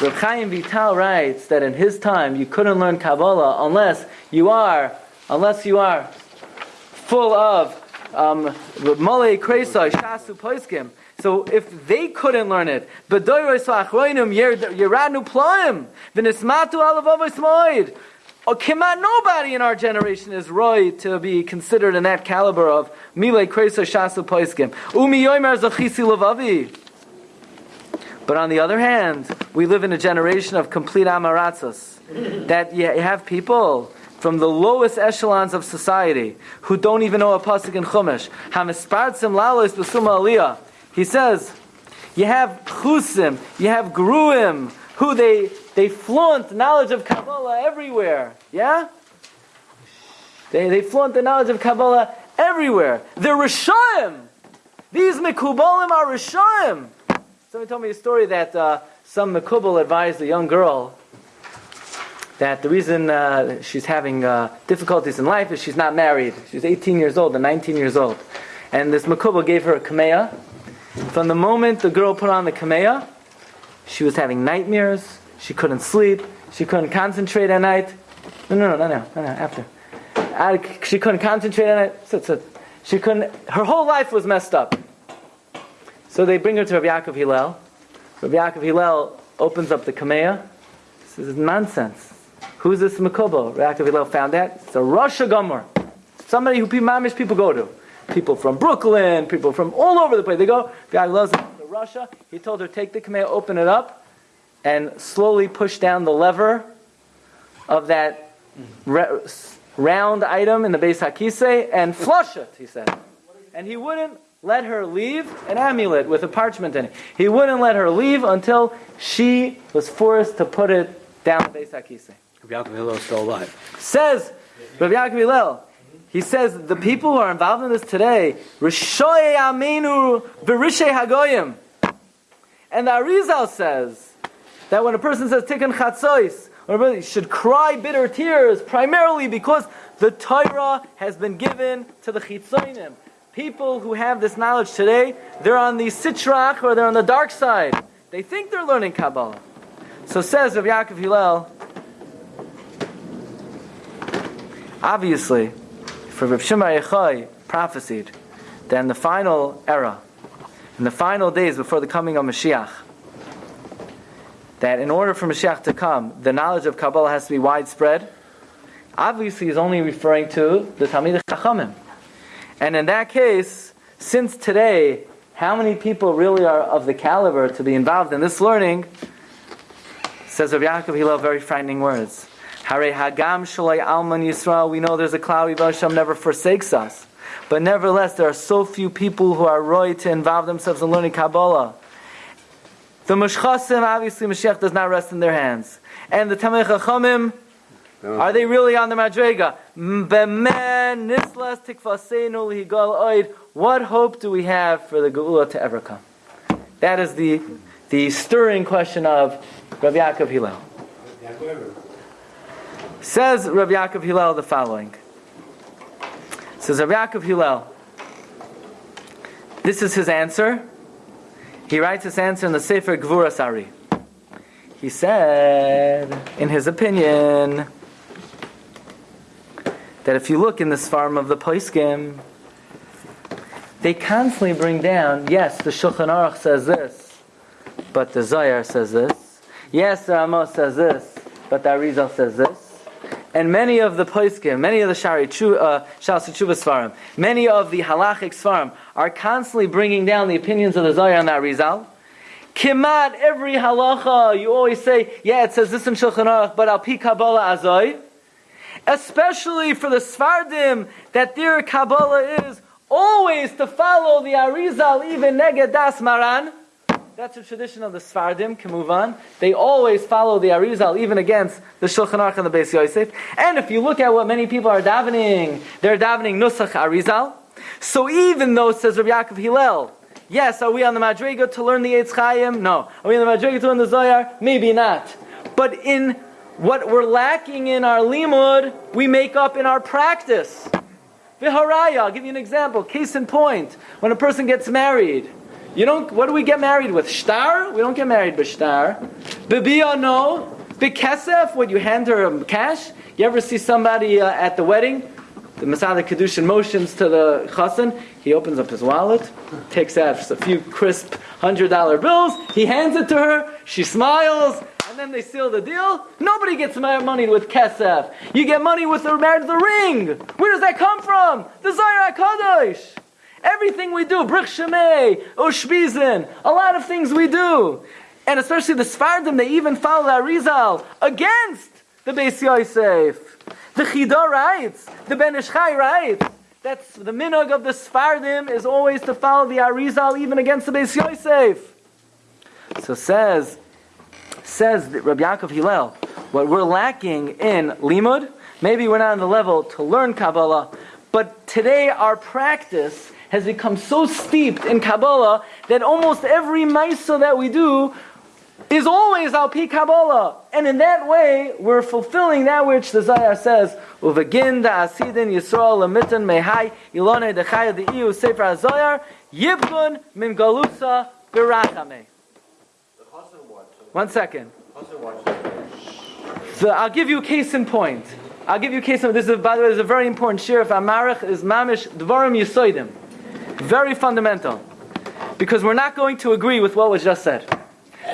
Reb Chaim Vital writes that in his time you couldn't learn Kabbalah unless you are, unless you are full of um, Malay Kreisai, Shasu Poiskim. So if they couldn't learn it, B'doyros Achroinim Yeranu Plaim, V'nismatu Alavavos Moed. Oh, Kimat, nobody in our generation is right to be considered in that caliber of Milei Kreisai, Shasu Poiskim. Umi Yoimer Zachisi Lavavi. But on the other hand, we live in a generation of complete amaratzos. that you have people from the lowest echelons of society, who don't even know a pasuk in Chumash. Hamispartzim lalos b'suma aliyah. He says, you have chusim, you have gruim, who they they flaunt knowledge of Kabbalah everywhere. Yeah? They, they flaunt the knowledge of Kabbalah everywhere. They're Rishayim. These Mekubalim are Rishayim. Somebody told me a story that uh, some Makubal advised a young girl that the reason uh, she's having uh, difficulties in life is she's not married. She's 18 years old and 19 years old. And this Makubal gave her a kameya. From the moment the girl put on the kameya, she was having nightmares. She couldn't sleep. She couldn't concentrate at night. No, no, no, no, no, no, no after. She couldn't concentrate at night. She couldn't. Her whole life was messed up. So they bring her to Rabbi Yaakov Hillel. Rabbi Yaakov Hillel opens up the kameya. This is nonsense. Who's this Makobo? Rabbi Yaakov Hillel found that. It's a Rosh Gomer. Somebody who mamish people go to. People from Brooklyn, people from all over the place. They go. Rabbi Yaakov to Russia. He told her, take the kameya, open it up, and slowly push down the lever of that round item in the Beis Hakise and flush it, he said. And he wouldn't let her leave an amulet with a parchment in it. He wouldn't let her leave until she was forced to put it down Beis Hakise. Rabbi Yaakov Hillel is still alive. Says Rabbi Yaakov Hillel, he says the people who are involved in this today, Rishoye Amenu Virishe Hagoyim. And the Arizal says that when a person says Tikkun Chatzois, he should cry bitter tears primarily because the Torah has been given to the Chitzonim. People who have this knowledge today, they're on the Sitra Achra they're on the dark side. They think they're learning Kabbalah. So says Rav Yaakov Hillel, obviously, for Rav Shimon Yochai prophesied that in the final era, in the final days before the coming of Mashiach, that in order for Mashiach to come, the knowledge of Kabbalah has to be widespread. Obviously, he's only referring to the Talmid Chachamim. And in that case, since today, how many people really are of the caliber to be involved in this learning? Says Rav Yaakov Hillel very frightening words. Hare Hagam Shalai Alman Yisrael. We know there's a cloud. Hashem never forsakes us. But nevertheless, there are so few people who are right to involve themselves in learning Kabbalah. The Mashchasim, obviously, Mashiach does not rest in their hands. And the Tamei Chachamim, are they really on the Madrega? What hope do we have for the Geula to ever come? That is the, the stirring question of Rav Yaakov Hillel. Says Rav Yaakov Hillel the following. Says Rav Yaakov Hillel, this is his answer he writes his answer in the Sefer Gevuras Ha'ari. He said, in his opinion, that if you look in this farm of the Poiskim, they constantly bring down, yes, the Shulchan Aruch says this, but the Zayar says this. Yes, the Ramos says this, but the Arizal says this. And many of the Poiskim, many of the Shari uh, Shas Svarim, many of the Halachic Svarim are constantly bringing down the opinions of the Zohar and the Arizal. Kimat, every halacha, you always say, yeah, it says this in Shulchan Aruch, but al pi Kabbalah azoy. Especially for the Svardim, that their Kabbalah is always to follow the Arizal, even Neged Das Maran. That's the tradition of the Svardim, on. They always follow the Arizal, even against the Shulchan Aruch and the Beis Yosef. And if you look at what many people are davening, they're davening Nusach Arizal. So even though, says Rabbi Yaakov Hillel, yes, are we on the Madriga to learn the Eitz Chaim? No. Are we on the Madriga to learn the Zohar? Maybe not. But in what we're lacking in our limud, we make up in our practice. Viharaya, I'll give you an example. Case in point, when a person gets married, you don't. What do we get married with? Shtar? We don't get married with shtar. Bibiya no. Bikesef? Would you hand her cash? You ever see somebody uh, at the wedding? The Masada Kedushin motions to the chassan. He opens up his wallet, takes out a few crisp hundred dollar bills. He hands it to her. She smiles, and then they seal the deal. Nobody gets money with kesef. You get money with the the ring. Where does that come from? The Zayar Kadosh. Everything we do, Brich Shemei, Ushbizin, a lot of things we do. And especially the Sfardim, they even follow the Arizal against the Beis Yosef. The Chida writes, the Ben Ish Chai writes, that's the minog of the Sfardim is always to follow the Arizal even against the Beis Yosef. So says, says Rabbi Yaakov Hillel, what we're lacking in limud, maybe we're not on the level to learn Kabbalah, but today our practice has become so steeped in Kabbalah that almost every Maisa that we do is always al pi Kabbalah. And in that way, we're fulfilling that which the Zayar says, Uvagin da asidin Yisrael lamitan mehai ilone dechaya de sefer HaZayar yibgun min galusa birachame. One second. So I'll give you a case in point. I'll give you a case in This is, by the way, this is a very important shir. If Amarach is mamish dvarim yisoidim. Very fundamental. Because we're not going to agree with what was just said.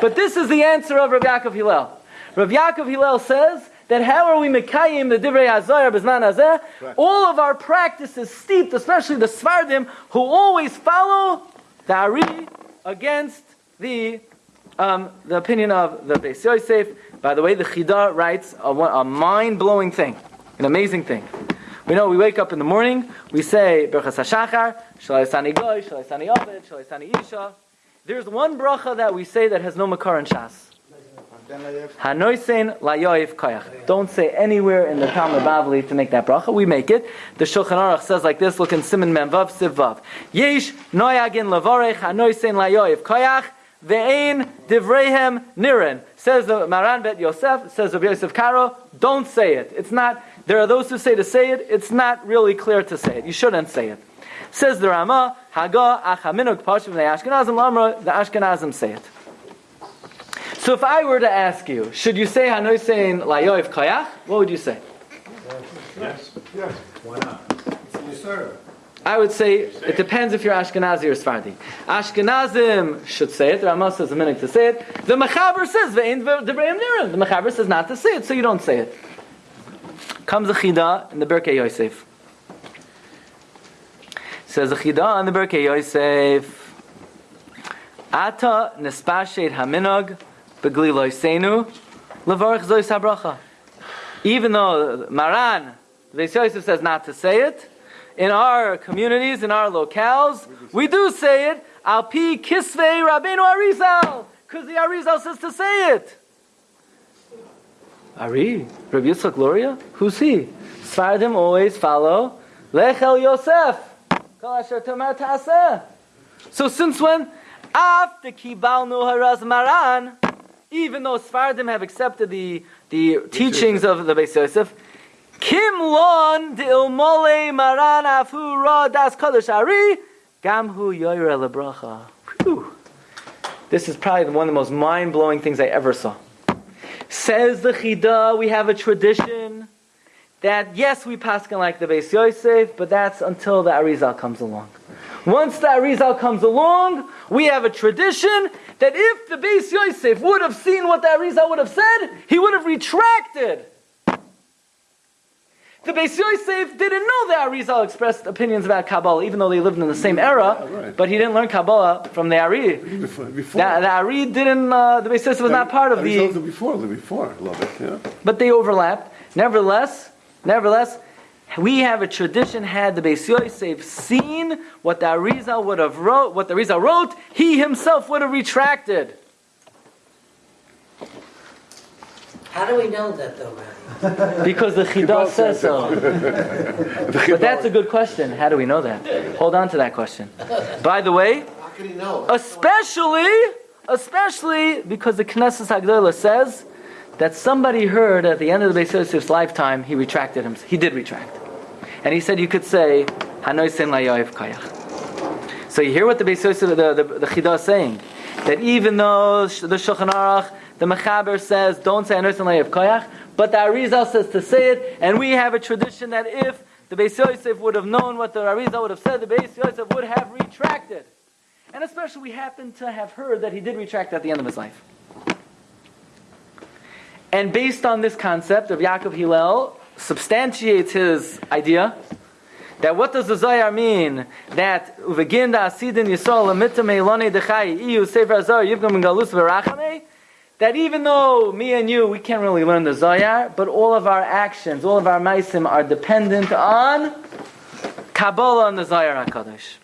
But this is the answer of Rav Yaakov Hillel. Rav Yaakov Hillel says that how are we mekayim the divrei hazayar bezman hazeh? All of our practices steeped, especially the svardim, who always follow the ari against the um, the opinion of the Beis Yosef. By the way, the Chida writes a, a mind-blowing thing, an amazing thing. We know we wake up in the morning, we say Berachas HaShachar, Shalaisani Goy, Shalaisani Ovid, Shalaisani Isha. There's one bracha that we say that has no makar in Shas. Koyach. Don't say anywhere in the Talmud Bavli to make that bracha. We make it. The Shulchan Aruch says like this. Look in Simon Memvav Sivav. Yesh noyagin lavorech hanoisen layoif koyach ve'ein divrehem niren. Says the Maran Bet Yosef. Says the Yosef Karo. Don't say it. It's not. There are those who say to say it. It's not really clear to say it. You shouldn't say it. Says the Rama, Haga achaminuk pashim the Ashkenazim lamra, the Ashkenazim say it. So if I were to ask you, should you say Hanoisein layoiv kayach? What would you say? Yes. Yes. Why not? It's in I would say it depends if you're Ashkenazi or Sephardi. Ashkenazim should say it. The Rama says a minute to say it. The Mechaber says nirim. The Mechaber says not to say it, so you don't say it. Comes the Chida in the Birkei Yosef. Says the Chida in the Birkei Yosef. Ata nespashet haminog begli loisenu levarich zois habracha. Even though Maran, the Yosef says not to say it, in our communities, in our locales, we do say it. Al pi kisvei Rabbeinu Arizal, because the Arizal says to say it. Ari, Rabbi Yitzchak Luria, who's he? Sfardim always follow Lechel Yosef. Kol asher tomar ta'aseh. So since when? After kibalnu haraz maran, even though Sfardim have accepted the, the teachings of the Beis Yosef, Kim lon de das gamhu yoyre lebracha. This is probably one of the most mind-blowing things I ever saw. Says the Chida, we have a tradition that yes, we paskin like the Beis Yosef, but that's until the Arizal comes along. Once the Arizal comes along, we have a tradition that if the Beis Yosef would have seen what the Arizal would have said, he would have retracted. The Beis Yosef didn't know that Arizal expressed opinions about Kabbalah, even though they lived in the same era. Yeah, right. But he didn't learn Kabbalah from the Ari. Before, before. The, the Ari didn't. Uh, the Beis Yosef was not part of the. the before, the before, little bit, yeah. But they overlapped. Nevertheless, nevertheless, we have a tradition. Had the Beis Yosef seen what the Arizal would have wrote, what the Arizal wrote, he himself would have retracted. How do we know that though, Rabbi? Because the Chidah says so. But that's a good question. How do we know that? Hold on to that question. By the way, How can he know? especially, especially because the Knesset Hagdolah says that somebody heard at the end of the Beis Yosef's lifetime he retracted him. He did retract, and he said you could say Hanoi Sen Layoif Kayach. So you hear what the Beis Yosef, the the, the Chidah is saying that even though the Shulchan Aruch, the Mechaber says don't say Hanoi Sen Layoif Kayach, but the Arizal says to say it, and we have a tradition that if the Beis Yosef would have known what the Arizal would have said, the Beis Yosef would have retracted. And especially we happen to have heard that he did retract at the end of his life. And based on this concept of Yaakov Hillel, substantiates his idea that what does the Zohar mean? That uveginda asidin yisrael amitam elone dechai iu sefer azar yivgam galus v'rachame. That even though me and you, we can't really learn the Zohar, but all of our actions, all of our maisim are dependent on Kabbalah and the Zohar HaKadosh.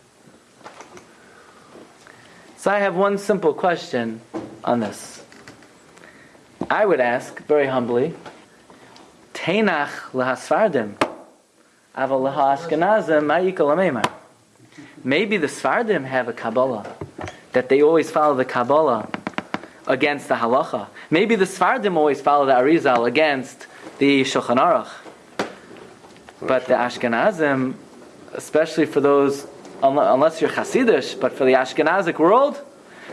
So I have one simple question on this. I would ask, very humbly, Teinach lahasfardim, aval lahashkenazim ma'ikol Maybe the Sfardim have a Kabbalah, that they always follow the Kabbalah against the halacha. Maybe the Sfardim always follow the Arizal against the Shulchan Aruch. But the Ashkenazim, especially for those, unless you're Hasidish, but for the Ashkenazic world,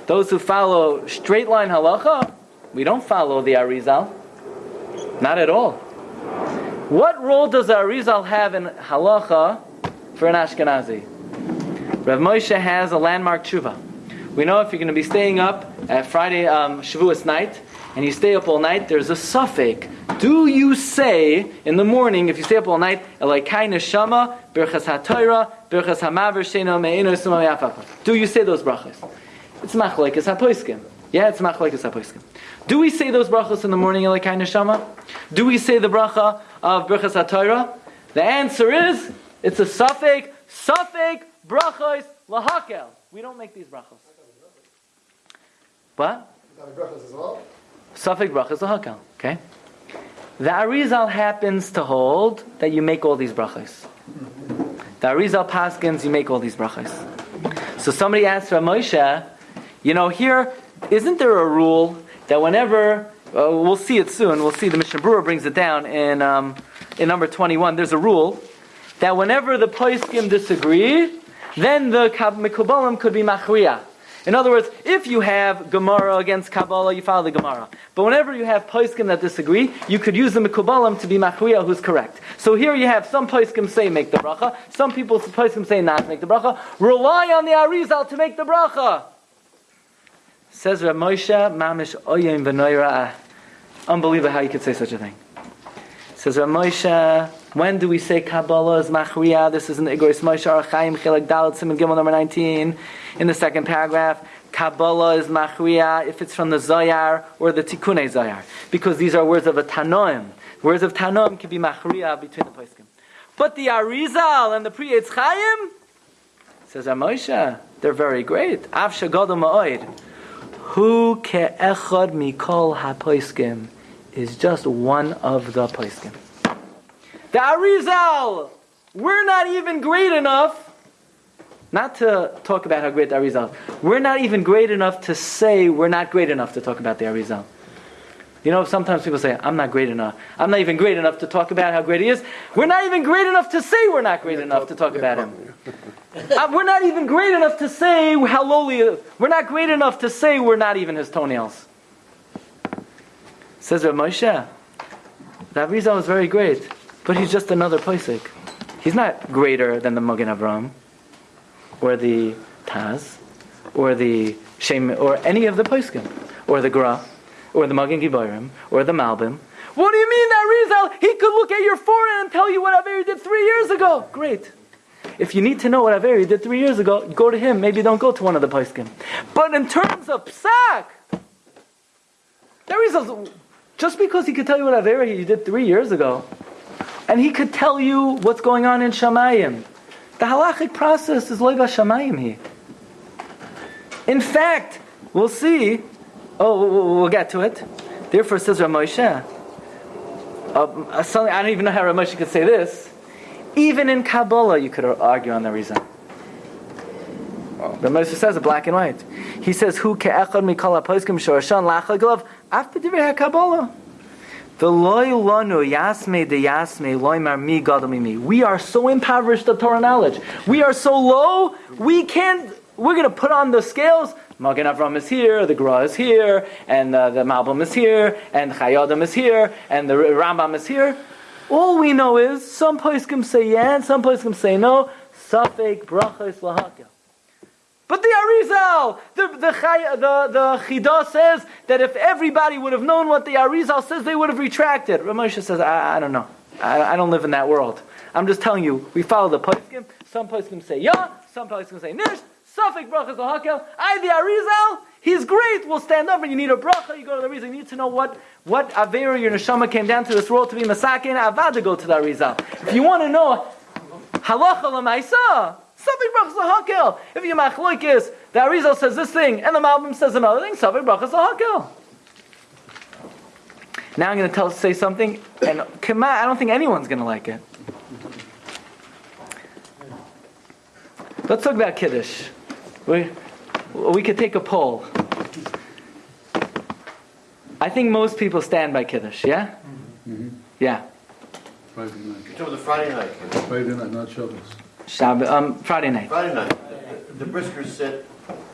those who follow straight line halacha, we don't follow the Arizal. Not at all. What role does the Arizal have in halacha for an Ashkenazi? Rav Moshe has a landmark tshuva. We know if you're going to be staying up at Friday um, Shavuos night, and you stay up all night, there's a suffix. Do you say in the morning, if you stay up all night, Elaikai neshama, berchas ha'toira, berchas ha'maver, sheno me'eno Do you say those brachas? It's machlekes ha'poiskim. Yeah, it's machlekes ha'poiskim. Do we say those brachas in the morning, Elaikai neshama? Do we say the bracha of berchas ha'toira? The answer is, it's a suffix, suffix, brachos, lahakel. We don't make these brachos. What? Suffix brachas lahakel. Okay. The Arizal happens to hold that you make all these brachas. The Arizal paskins, you make all these brachas. So somebody asked Rav Moshe, you know, here, isn't there a rule that whenever, uh, we'll see it soon, we'll see the Mishnah Berurah brings it down in, um, in number 21, there's a rule that whenever the Poiskim disagree, then the Mikubalim could be Machriya. In other words, if you have Gemara against Kabbalah, you follow the Gemara. But whenever you have Poiskim that disagree, you could use the Mikubalim to be Machriya who's correct. So here you have some Poiskim say make the bracha, some people Poiskim say not make the bracha. Rely on the Arizal to make the bracha. Says Rav Moshe, Mamish Oyim V'noira. Unbelievable how you could say such a thing. Says Rav Moshe, when do we say Kabbalah is Machriya? This is in the Igros Moshe Archaim Chilek Dalet Simon Gimel number 19 in the second paragraph. Kabbalah is Machriya if it's from the Zoyar or the Tikkun Zoyar. Because these are words of a Tanoim. Words of Tanoim can be Machriya between the Poskim. But the Arizal and the Pri Chaim, says Amosha, they're very great. Av Shagadol Ma'oid. Hu ke'echad mikol ha-poiskim is just one of the poiskim. The Arizal, we're not even great enough, not to talk about how great the Arizal. We're not even great enough to say we're not great enough to talk about the Arizal. You know, sometimes people say, I'm not great enough. I'm not even great enough to talk about how great he is. We're not even great enough to say we're not great enough to talk about him. uh, we're not even great enough to say how lowly. We're not great enough to say we're not even his toenails. Says Rav Moshe, that Rizal is very great. But he's just another Pesach. He's not greater than the Magen Avram, or the Taz, or the Shem, or any of the Pesachim, or the Gra, or the Magen Gibarim, or the Malbim. What do you mean that Rizal? He could look at your forehead and tell you what Averi did three years ago. Great. If you need to know what Averi did three years ago, go to him. Maybe don't go to one of the Pesachim. But in terms of Psak, that Rizal, just because he could tell you what Averi he did three years ago, and he could tell you what's going on in Shamayim. The halachic process is loiva Shamayim here. In fact, we'll see. Oh, we'll get to it. Therefore, says Ramosha. Uh, suddenly, I don't even know how Ramosha could say this. Even in Kabbalah, you could argue on the reason. Ramosha says it black and white. He says, "Who ke'echad mikol haposkim shorashan lachaglav af b'divrei Kabbalah." We are so impoverished of Torah knowledge. We are so low, we can't, we're going to put on the scales. Magen Avram is here, the Gra is here, and uh, the Malbim is here, and Chayei Adam is here, and the Rambam is here. All we know is some poskim say yeah, some poskim say no. Safek brachos lahakil. But the Arizal, the, the, the, the Chida says that if everybody would have known what the Arizal says, they would have retracted. Ramosha says, I, I don't know. I, I, don't live in that world. I'm just telling you, we follow the poskim. Some poskim say yeah, some poskim say nish. Safik brachas lahakel. I the Arizal. He's great. We'll stand up and you need a bracha. You go to the Arizal. You need to know what, what Avera your neshama came down to this world to be masakin. Avad to go to the Arizal. If you want to know halacha lemaisa, Sabik brachas lahakel. If you machloikis, the Arizal says this thing and the Malbim says another thing. Sabik brachas lahakel. Now I'm going to tell say something, and Kema, I don't think anyone's going to like it. Let's talk about Kiddush. We, we could take a poll. I think most people stand by Kiddush, yeah? Mm-hmm. Yeah. Friday night. You're talking the Friday night. Friday night, not Shabbos. Shabbat, um, Friday night. Friday night. The briskers sit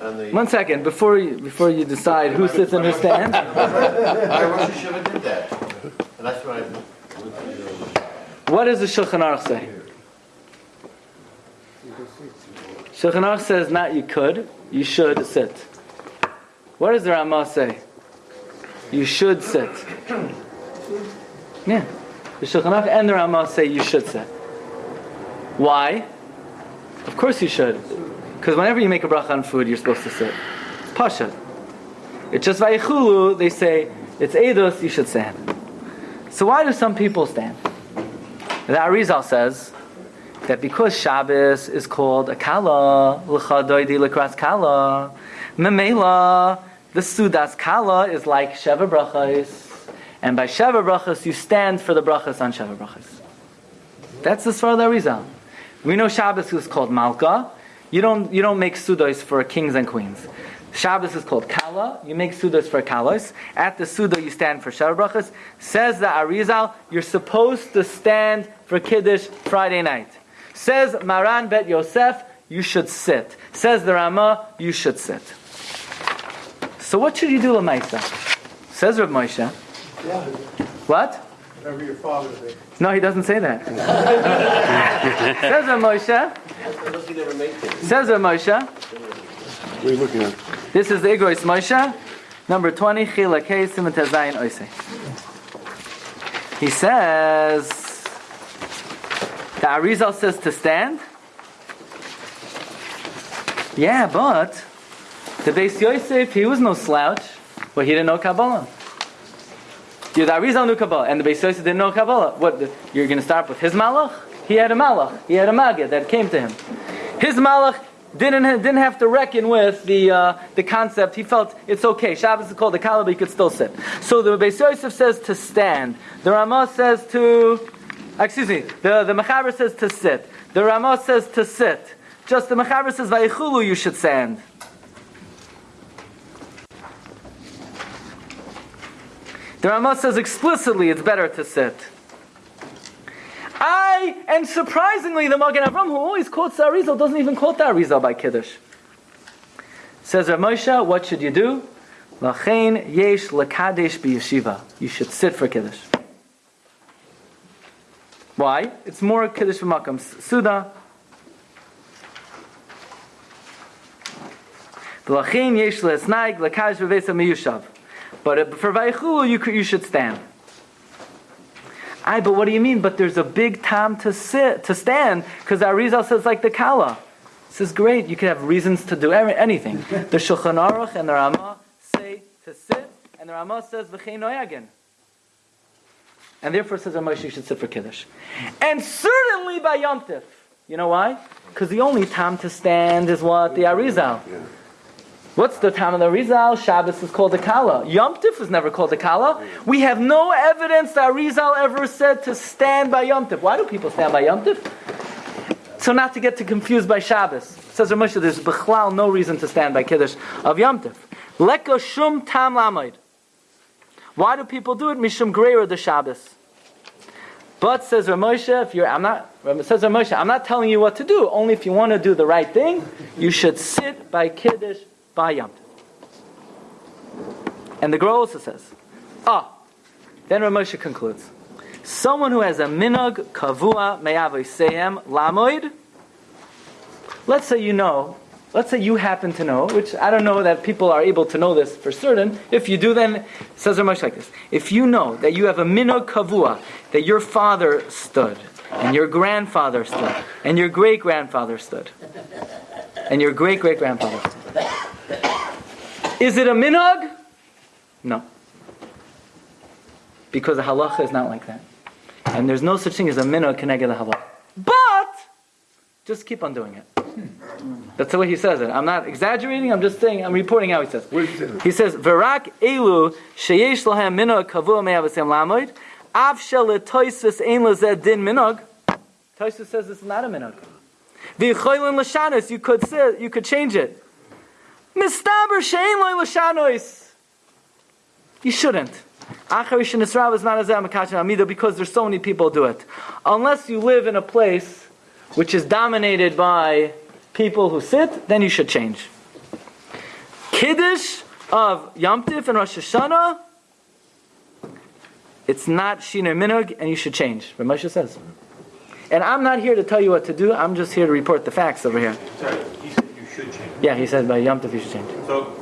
and the. One second, before you, before you decide who sits and who stands, I Rosh Hashanah did that. And that's what I. what does the Shulchan Aruch say? Shulchan Aruch says not you could, you should sit. What does the Ramah say? You should sit. Yeah. The Shulchan Aruch and the Ramah say you should sit. Why? Of course you should. Because whenever you make a bracha on food, you're supposed to sit. Pasha. It's just vayichulu, they say, it's edus, you should stand. So why do some people stand? The Arizal says that because Shabbos is called a kala, l'chadoidi l'kras kala, memela, the sudas kala is like sheva brachas, and by sheva brachas you stand for the brachas on sheva brachas. That's the Svar of the Arizal. We know Shabbos is called malka. You don't you don't make sudos for kings and queens. Shabbos is called kala. You make sudos for kalos. At the suda you stand for brachas. Says the Arizal, you're supposed to stand for kiddush Friday night. Says Maran Bet Yosef, you should sit. Says the Ramah, you should sit. So what should you do, Lamaisa? Says Rav Moshe. Yeah. What? Whatever your father did. No, he doesn't say that. Says Rav Moshe. Unless he never made it. Says Rav Moshe. What are you looking at? This is the Igros Moshe, number 20, Chilak Hey, Simon Tezayin Oise. He says, the Arizal says to stand. Yeah, but the Beis Yosef, he was no slouch, but he didn't know Kabbalah. The Arizal knew Kabbalah, and the Beis Yosef didn't know Kabbalah. What, the, you're going to start with his malach? He had a malach. He had a magid that came to him. His malach didn't didn't have to reckon with the uh, the concept. He felt it's okay. Shabbos is called a kala, but he could still sit. So the Beis Yosef says to stand. The Ramah says to, excuse me, the the Mechaber says to sit. The Ramah says to sit. Just the Mechaber says vayichulu, you should stand. The Ramah says explicitly it's better to sit. I, and surprisingly, the Magen Avram, who always quotes the Arizal, doesn't even quote the Arizal by Kiddush. Says Rav Moshe, what should you do? Lachein yesh lekadesh b'yeshiva. You should sit for Kiddush. Why? It's more Kiddush v'makam. Suda. Lachein yesh lesnaig lekadesh v'vesa miyushav. But uh, for Vayichulu, you, you should stand. Aye, but what do you mean? But there's a big time to sit, to stand, because Arizal says like the Kala. This is great. You can have reasons to do anything. the Shulchan Aruch and the Rama say to sit, and the Rama says v'chein noyagin. And therefore says Ramosh you should sit for Kiddush. And certainly by Yom Tif. You know why? Because the only time to stand is what? The Arizal. What's the time of the Rizal? Shabbos is called a Kala. Yom Tif is never called a Kala. We have no evidence that Rizal ever said to stand by Yom Tif. Why do people stand by Yom Tif? So not to get too confused by Shabbos. Says Ramesh, there's Bechlal no reason to stand by Kiddush of Yom Tif. Leko shum tam lamoid. Why do people do it? Mishum greira the Shabbos. But says Ramosha, if you're, I'm not, says Ramosha, I'm not telling you what to do. Only if you want to do the right thing, you should sit by Kiddush by. And the Gra also says, ah, then Ramosha concludes, someone who has a minog kavua me'avosehem lamoid, let's say you know, let's say you happen to know, which I don't know that people are able to know this for certain. If you do, then says Ramosh like this: If you know that you have a minog kavua, that your father stood, and your grandfather stood, and your great grandfather stood, and your great great grandfather. Is it a minog? No. Because the halacha is not like that. And there's no such thing as a minog connected the halacha. But, just keep on doing it. That's the way he says it. I'm not exaggerating, I'm just saying, I'm reporting how he says. He says, "V'rak elu sheyesh lahem minog kavua me'avasem lamoid, av shel toisus ein lazed din minog." Toisus says this is not a minog. V'choylin l'shanos, you could say, you could change it. Mistaber. You shouldn't. Acharish and Israel is not as amida because there's so many people do it. Unless you live in a place which is dominated by people who sit, then you should change. Kiddush of Yom and Rosh Hashanah, it's not Shiner Minog, and you should change. Ramosha says. And I'm not here to tell you what to do, I'm just here to report the facts over here. Sorry, he said you should change. Yeah, he said by Yom Tif you should change. So,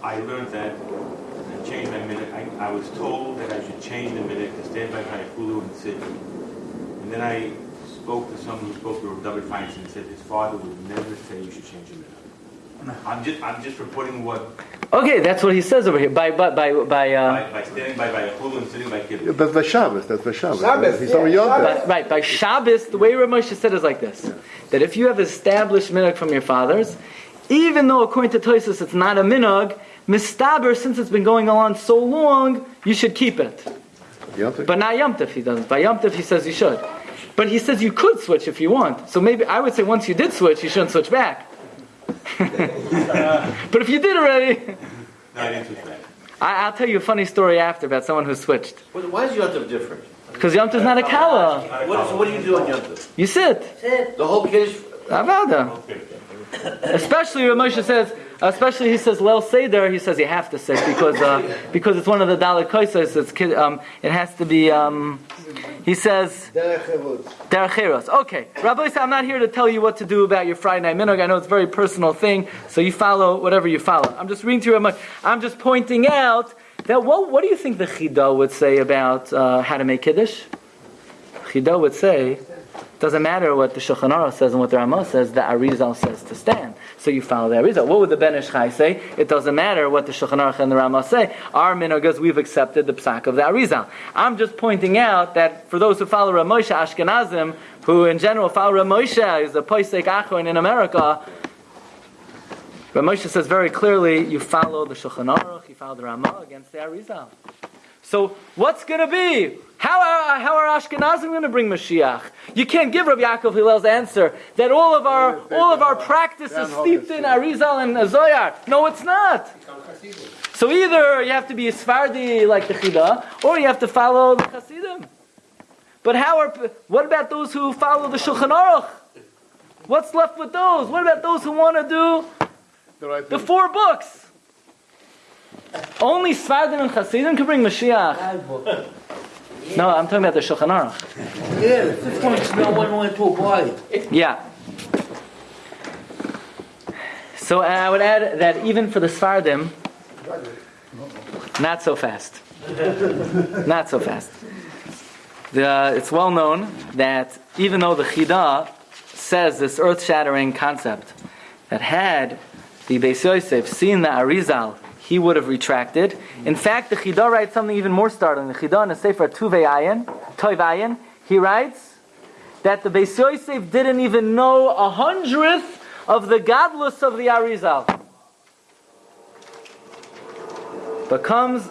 I learned that, and changed my minute, I, I was told that I should change the minute to stand by my and sit. And then I spoke to someone who spoke to Rabbi Feinstein and said his father would never say you should change your minute. I'm just, I'm just reporting what, Okay, that's what he says over here. By by by by, uh, by, by standing by my hulu and sitting by Yeah, kid. That's by Shabbos, that's by Shabbos. Shabbos, He's yeah, talking Yom Shabbos. Tov. by, right by Shabbos. The way Ramosha said is like this: that if you have established minog from your fathers, even though according to Toisus it's not a minog, mistaber since it's been going on so long, you should keep it. Yom But not Yom Tif he doesn't. By Yom Tif he says you should. But he says you could switch if you want. So maybe I would say once you did switch, you shouldn't switch back. but if you did already, No, I didn't switch back. I, I'll tell you a funny story after about someone who switched. But Why is Yom Tov different? Because Yom Tif's not a kala. What, so what do you do on Yom Tov? You sit. Sit. The whole Kiddush, Avada. Okay. Especially when Moshe says, especially he says Lel Seder, he says you have to sit because uh, because it's one of the Dalit Koisas. It's um, it has to be. Um, he says Derech Deracheros. Okay, Rabbi, I'm not here to tell you what to do about your Friday night minog. I know it's a very personal thing, so you follow whatever you follow. I'm just reading you. I'm just pointing out that what what do you think the Chida would say about uh, how to make kiddush? Chida would say. It doesn't matter what the Shulchan Aruch says and what the Ramah says, the Arizal says to stand. So you follow the Arizal. What would the Ben Ish Chai say? It doesn't matter what the Shulchan Aruch and the Ramah say. Our minagas, we've accepted the psak of the Arizal. I'm just pointing out that for those who follow Ramosha Ashkenazim, who in general follow Ramosha, is the Poisek Achron in America, Ramosha says very clearly, you follow the Shulchan Aruch, you follow the Ramah against the Arizal. So what's going to be? How are, how are Ashkenazim going to bring Mashiach? You can't give Rabbi Yaakov Hillel's answer that all of our all of our practice is steeped in Arizal and Zoyar. No, it's not. So either you have to be a Sfardi like the Chida, or you have to follow the Hasidim. But how are what about those who follow the Shulchan Aruch? What's left with those? What about those who want to do The four books? Only Sfardim and Hasidim can bring Mashiach. No, I'm talking about the Shulchan Aruch. Yeah, fifth one no one went to a party. Yeah. So and I would add that even for the Sfardim, not so fast. not so fast. The, it's well known that even though the Chida says this earth-shattering concept, that had the Beis Yosef seen the Arizal, he would have retracted. In fact, the Chida writes something even more startling. The Chida in the Sefer Tuvei Ayin, Toiv Ayin, he writes that the Beis Yosef didn't even know a hundredth of the godless of the Arizal. But comes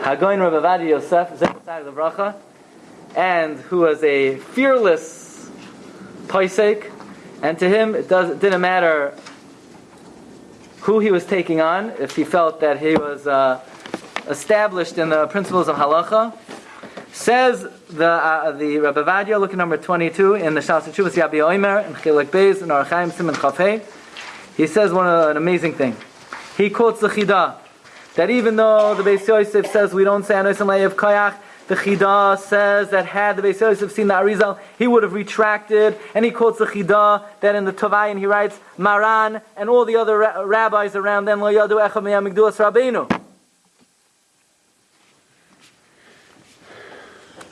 Hagoin Rabbi Ovadia Yosef, Zechariah the Bracha, and who was a fearless Paisek, and to him it, does, it didn't matter who he was taking on, if he felt that he was uh, established in the principles of halacha. Says the uh, the Rabbi Vadia, look at number 22 in the Shas Chuvas Yabia Oimer and Chilek Beis and Archaim Simon Chafei. He says one uh, an amazing thing. He quotes the Chida that even though the Beis Yosef says we don't say Anosim Le'ev Koyach, the Chida says that had the Beis Yosef seen the Arizal, he would have retracted. And he quotes the Chida that in the Tovayin he writes, Maran and all the other ra- rabbis around them, Lo Yadu Echad Miyamigduas Rabbeinu.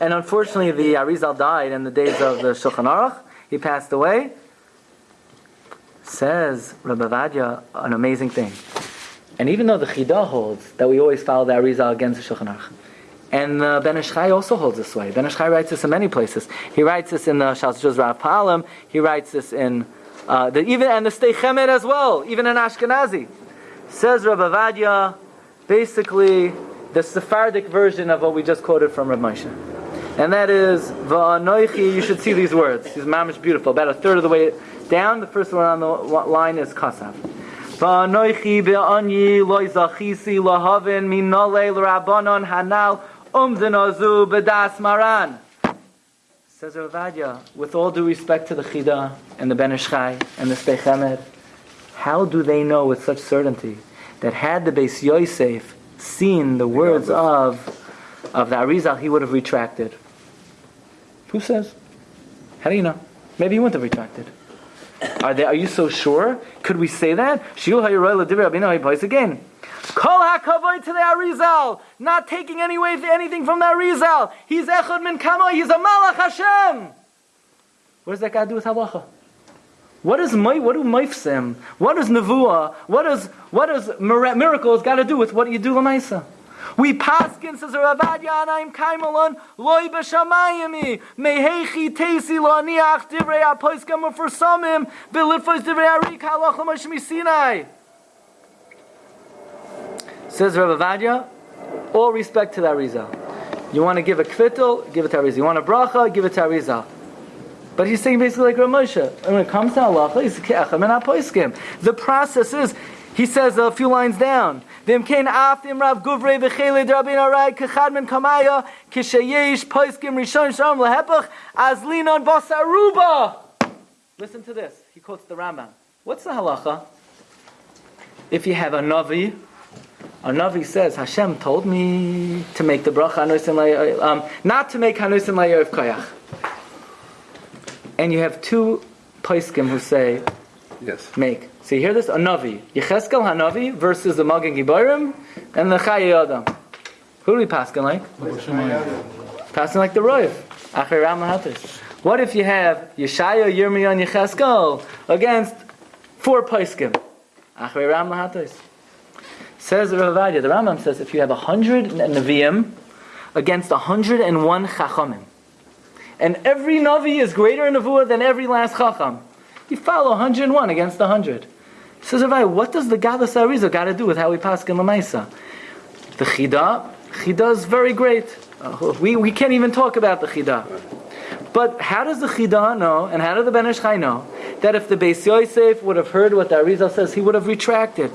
And unfortunately, the Arizal died in the days of the Shulchan Aruch. He passed away. Says Rabbi Vadia an amazing thing. And even though the Chida holds that we always follow the Arizal against the Shulchan Aruch, and uh, Ben Ish Chai also holds this way. Ben Ish Chai writes this in many places. He writes this in the Shalzuz Rav Palam. He writes this in uh, the, even and the Sdei Chemed as well, even in Ashkenazi. Says Rabbi Vadia, basically the Sephardic version of what we just quoted from Rav Moshe. And that is, Va'anoichi, you should see these words. These mamish beautiful. About a third of the way down, the first one on the line is Kasav. Va'anoichi be'anyi loy zachisi lahavin minole l'rabanon hanal umdinazu bedas maran. Says Ravadia, with all due respect to the Chida and the Ben Ish Chai and the Sdei Chemed, how do they know with such certainty that had the Beis Yosef seen the words of of the Arizal, he would have retracted? Who says? How do you know? Maybe he wouldn't have retracted. Are they? Are you so sure? Could we say that? Again. Kol hakavoy to the Arizal, not taking any way, anything from the Arizal. He's echad min kamo. He's a malach Hashem. What does that to do with halacha? What is my, what do moifsim? What is nevuah? What does what does miracles got to do with what you do lamaisa? We paskin says Ravadia Anaim Kaimalon loy b'shamayimi mehechi teisi lo aniach divrei apoiskam for samim v'lifos divrei arik halach l'moshmi Sinai. Says Ravadia, all respect to the Arizal. You want to give a kvittel, give it to Arizal. You want a bracha, give it to Arizal. But he's saying basically like Ramosha. And when it comes to halacha, he's and. The process is, he says a few lines down. V'imkein aftim rav guvrei v'chele drabin arai men kamaya poiskim rishon shalom lehepach as linon basaruba. Listen to this. He quotes the Rambam. What's the halacha? If you have a navi, a navi says Hashem told me to make the bracha um, not to make hanusim layof koyach. And you have two poiskim who say Yes. make. So you hear this? A Navi. Yecheskel Hanavi versus the Magen Giborim and the Chayei Adam. Who do we paskin like? Passing like the Ram What if you have Yeshaya, Yirmiyah, and Yecheskel against four Paiskim? Achay Ram. Says the Ravadia, the Rambam says if you have a hundred Nevi'im against a hundred and one Chachamim, and every Navi is greater in Nevuah than every last Chacham, you follow 101 against 100. Says Ravai, what does the Gadol Arizal got to do with how we pass in Lamaisa? The Chida, Chida is very great. Uh, we, we can't even talk about the Chida. But how does the Chida know, and how does the Ben Ish Chai know, that if the Beis Yosef would have heard what the Arizal says, he would have retracted?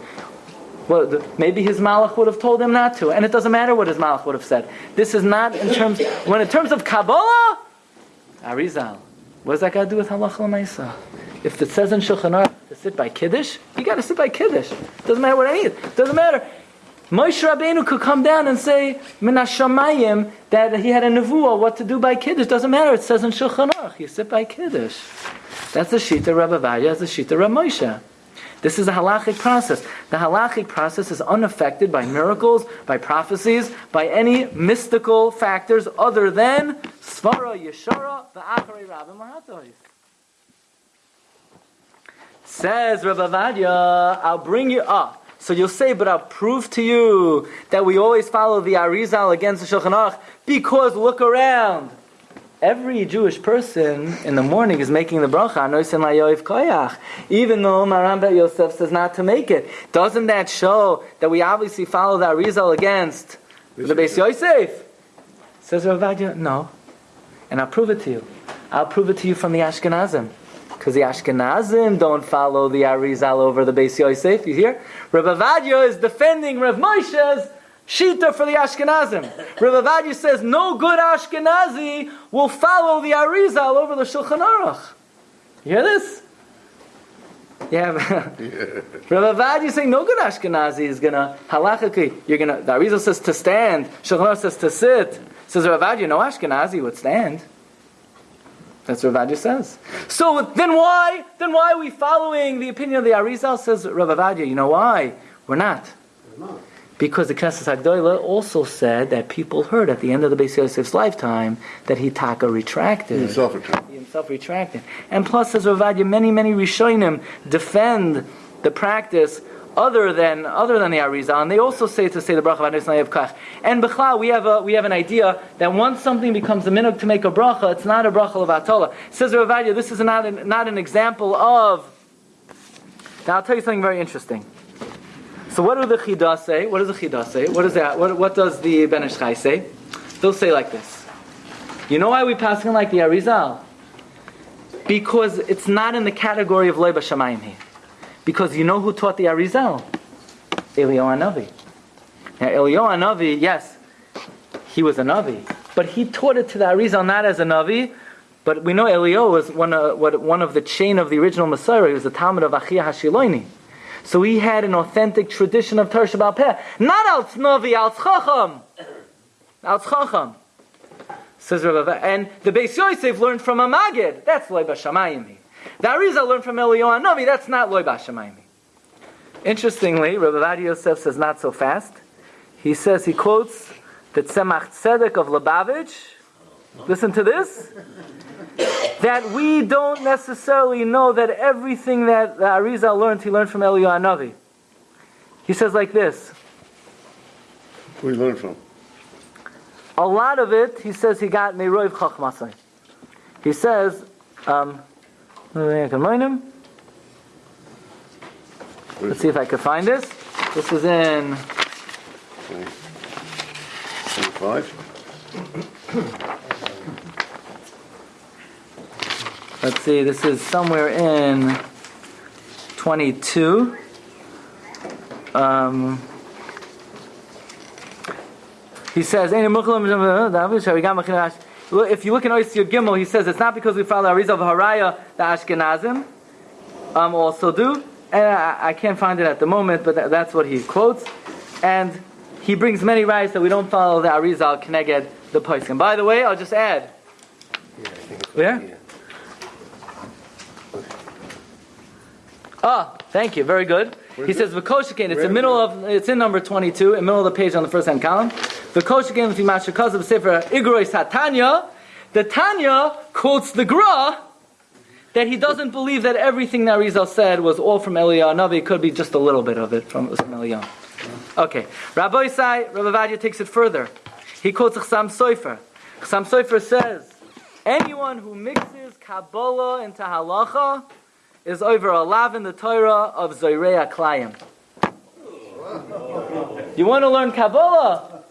Well, maybe his malach would have told him not to, and it doesn't matter what his malach would have said. This is not in terms, when in terms of Kabbalah, Arizal, what does that got to do with halacha l'maisa? If it says in Shulchan Aruch to sit by Kiddush, you got to sit by Kiddush. Doesn't matter what any. Doesn't matter. Moshe Rabbeinu could come down and say Minashamayim that he had a nevuah what to do by Kiddush. Doesn't matter. It says in Shulchan Aruch you sit by Kiddush. That's the shita Rabbi Vadia. That's the shita Rabbi Moshe. This is a halachic process. The halachic process is unaffected by miracles, by prophecies, by any mystical factors other than Svara Yeshara, the Acharei Rabbi Mahatois. Says Rabbi Vadia, I'll bring you up. So you'll say, but I'll prove to you that we always follow the Arizal against the Shulchan Aruch because look around. Every Jewish person in the morning is making the bracha, Anoisen Layoiv Koyach, even though Maran Bet Yosef says not to make it. Doesn't that show that we obviously follow the Arizal against the Beis Yosef? Says Rabbi Vadia, no. And I'll prove it to you. I'll prove it to you from the Ashkenazim. Because the Ashkenazim don't follow the Arizal over the Beis Yosef. You hear? Rabbi Vadia is defending Rav Moshe's Shita for the Ashkenazim. Rav Vadia says no good Ashkenazi will follow the Arizal over the Shulchan Aruch. You hear this? Yeah, Rav is saying no good Ashkenazi is gonna halachically. You're gonna. The Arizal says to stand. Shulchan Aruch says to sit. Says Rav Vadia, no Ashkenazi would stand. That's what Vadia says. So then why? Then why are we following the opinion of the Arizal? Says Rav Vadia. You know why? We're not. Because the Knesset Hagdolah also said that people heard at the end of the Beis Yosef's lifetime that he taka retracted. He himself returned. He himself retracted. And plus, says Ravadia, many, many Rishonim defend the practice other than other than the Arizal, and they also say to say the bracha of Kach. And Bechla, we have a we have an idea that once something becomes a minhag to make a bracha, it's not a bracha of Atola. Says Ravadia, this is not an, not an example of. Now I'll tell you something very interesting. So what do the Chidah say? What does the Chidah say? What is that? What, what does the Ben Ish Chai say? They'll say like this. You know why we pass in like the Arizal? Because it's not in the category of Leiba Shamayim here. Because you know who taught the Arizal? Eliyahu Navi. Now Eliyahu Navi, yes, he was a Navi, but he taught it to the Arizal not as a Navi, but we know Eliyahu was one uh, of, one of the chain of the original Messiah. He was the Talmud of Achia Hashiloini. So he had an authentic tradition of Shabbat Peh. Not al Tznovi, al Tzchacham. Al Tzchacham. Says Rav And the Beis Yosef learned from a Magid. That's Loy Bashamayim. The Arizal learned from Eliyahu Navi. That's not Loy Bashamayim. Interestingly, Rav Avad Yosef says not so fast. He says, he quotes the Tzemach Tzedek of Lubavitch. Listen to this that we don't necessarily know that everything that the Arizal learned, he learned from Eliyahu Navi. He says like this. Who he learned from? A lot of it, he says, he got Meroiv Chachmasai. He says, um, let's see if I can find this. This is in, Twenty-five? let's see, this is somewhere in 22. Um, he says, "Ein mukhlam David sharigam machinash." Look, If you look in Oyster Gimel, he says it's not because we follow Arizal Haraya the Ashkenazim um, also do, and I, I can't find it at the moment, but tha- that's what he quotes, and he brings many rights that we don't follow the Arizal Kneged the Paiskim. By the way, I'll just add. Yeah. Ah, thank you. Very good. He says v'koshikein. It's in the middle of. It's in number twenty-two, in the middle of the page on the first hand column. Mashakaz of sefer igrois hatanya. The Tanya quotes the Gra that he doesn't believe that everything that Rizal said was all from Eliyahu Navi. It could be just a little bit of it from, from Eliyahu. Okay. Rabbi Isai, Rabbi Vadia takes it further. He quotes Chasam Sofer. Chasam Sofer says, anyone who mixes Kabbalah into halacha is over a lav in the Torah of Zoirea Klayim. You want to learn Kabbalah?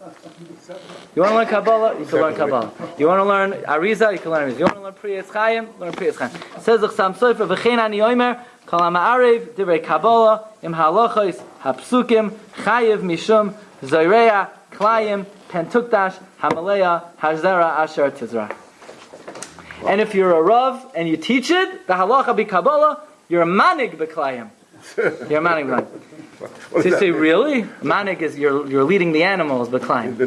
You want to learn Kabbalah? You can learn Kabbalah. You want to learn Ariza? You can learn Ariza. You want to learn Priyas Chaim? Learn Priyas Chaim. Says the Chasam Sofer, V'chein ani oimer, kol ha'ma'arev, divrei Kabbalah, im ha'alochos, ha'psukim, chayiv mishum, zoirea, klayim, pentukdash, ha'maleya, ha'zera, asher tizrach. And if you're a Rav and you teach it, the halacha be Kabbalah, you're a manig b'klayim. You're a manig b'klayim. So you say, really? Manig is you're, you're leading the animals b'klayim.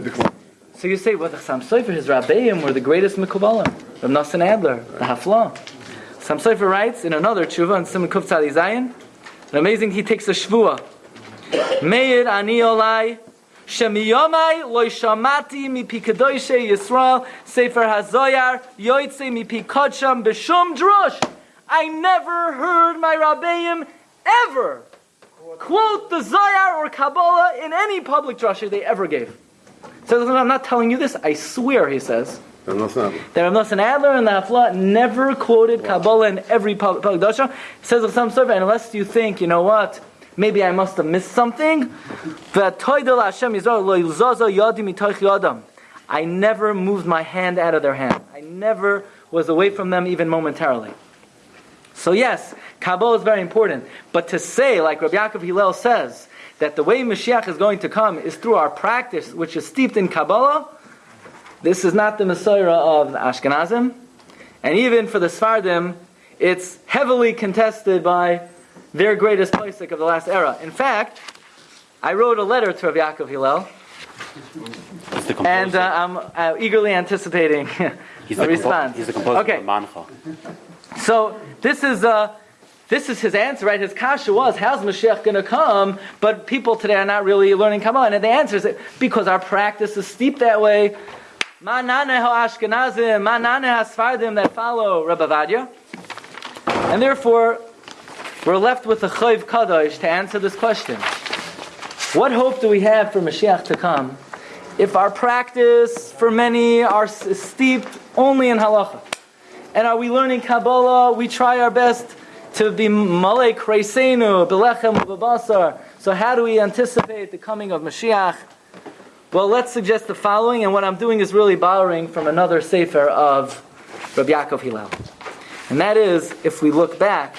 So you say, well, the Sam Sofer, his Rabbeim were the greatest Mikubalim. Rav Nosson Adler, the Hafla. Sam Sofer writes in another tshuva in Simon Kuf Tzadi Zayin, amazing, he takes a shvua. Meir ani olai, shemiyomai loy shamati mipi kedoishe Yisrael, Sefer HaZoyar, yoitze mipi kodsham b'shum drush. I never heard my Rabbeim ever quote the Zoyar or Kabbalah in any public drasha they ever gave. So I'm not telling you this, I swear, he says, I'm not saying. that Rav Nosson Adler and the Hafla never quoted Kabbalah in every public, public drasha. Says of some sort, unless you think, you know what, maybe I must have missed something. I never moved my hand out of their hand. I never was away from them even momentarily. So yes, Kabbalah is very important. But to say, like Rabbi Yaakov Hillel says, that the way Mashiach is going to come is through our practice, which is steeped in Kabbalah, this is not the Messiah of the Ashkenazim. And even for the Sfardim, it's heavily contested by their greatest Pesach of the last era. In fact, I wrote a letter to Rabbi Yaakov Hillel, He's the composer. and uh, I'm uh, eargerly anticipating he's, a response. he's the composer Okay. of Mancha. So this is uh, this is his answer, right? His kasha was, how's Mashiach going to come? But people today are not really learning Kabbalah. And the answer is because our practice is steeped that way. Ma nane Ashkenazim, ma nane Sfardim that follow Rabbi Vadia. And therefore, we're left with a Chayv Kadosh to answer this question. What hope do we have for Mashiach to come if our practice for many are steeped only in halacha? And are we learning Kabbalah? We try our best to be malek reisenu, belechem ubabasar. So how do we anticipate the coming of Mashiach? Well, let's suggest the following, and what I'm doing is really borrowing from another sefer of Rabbi Yaakov Hillel. And that is, if we look back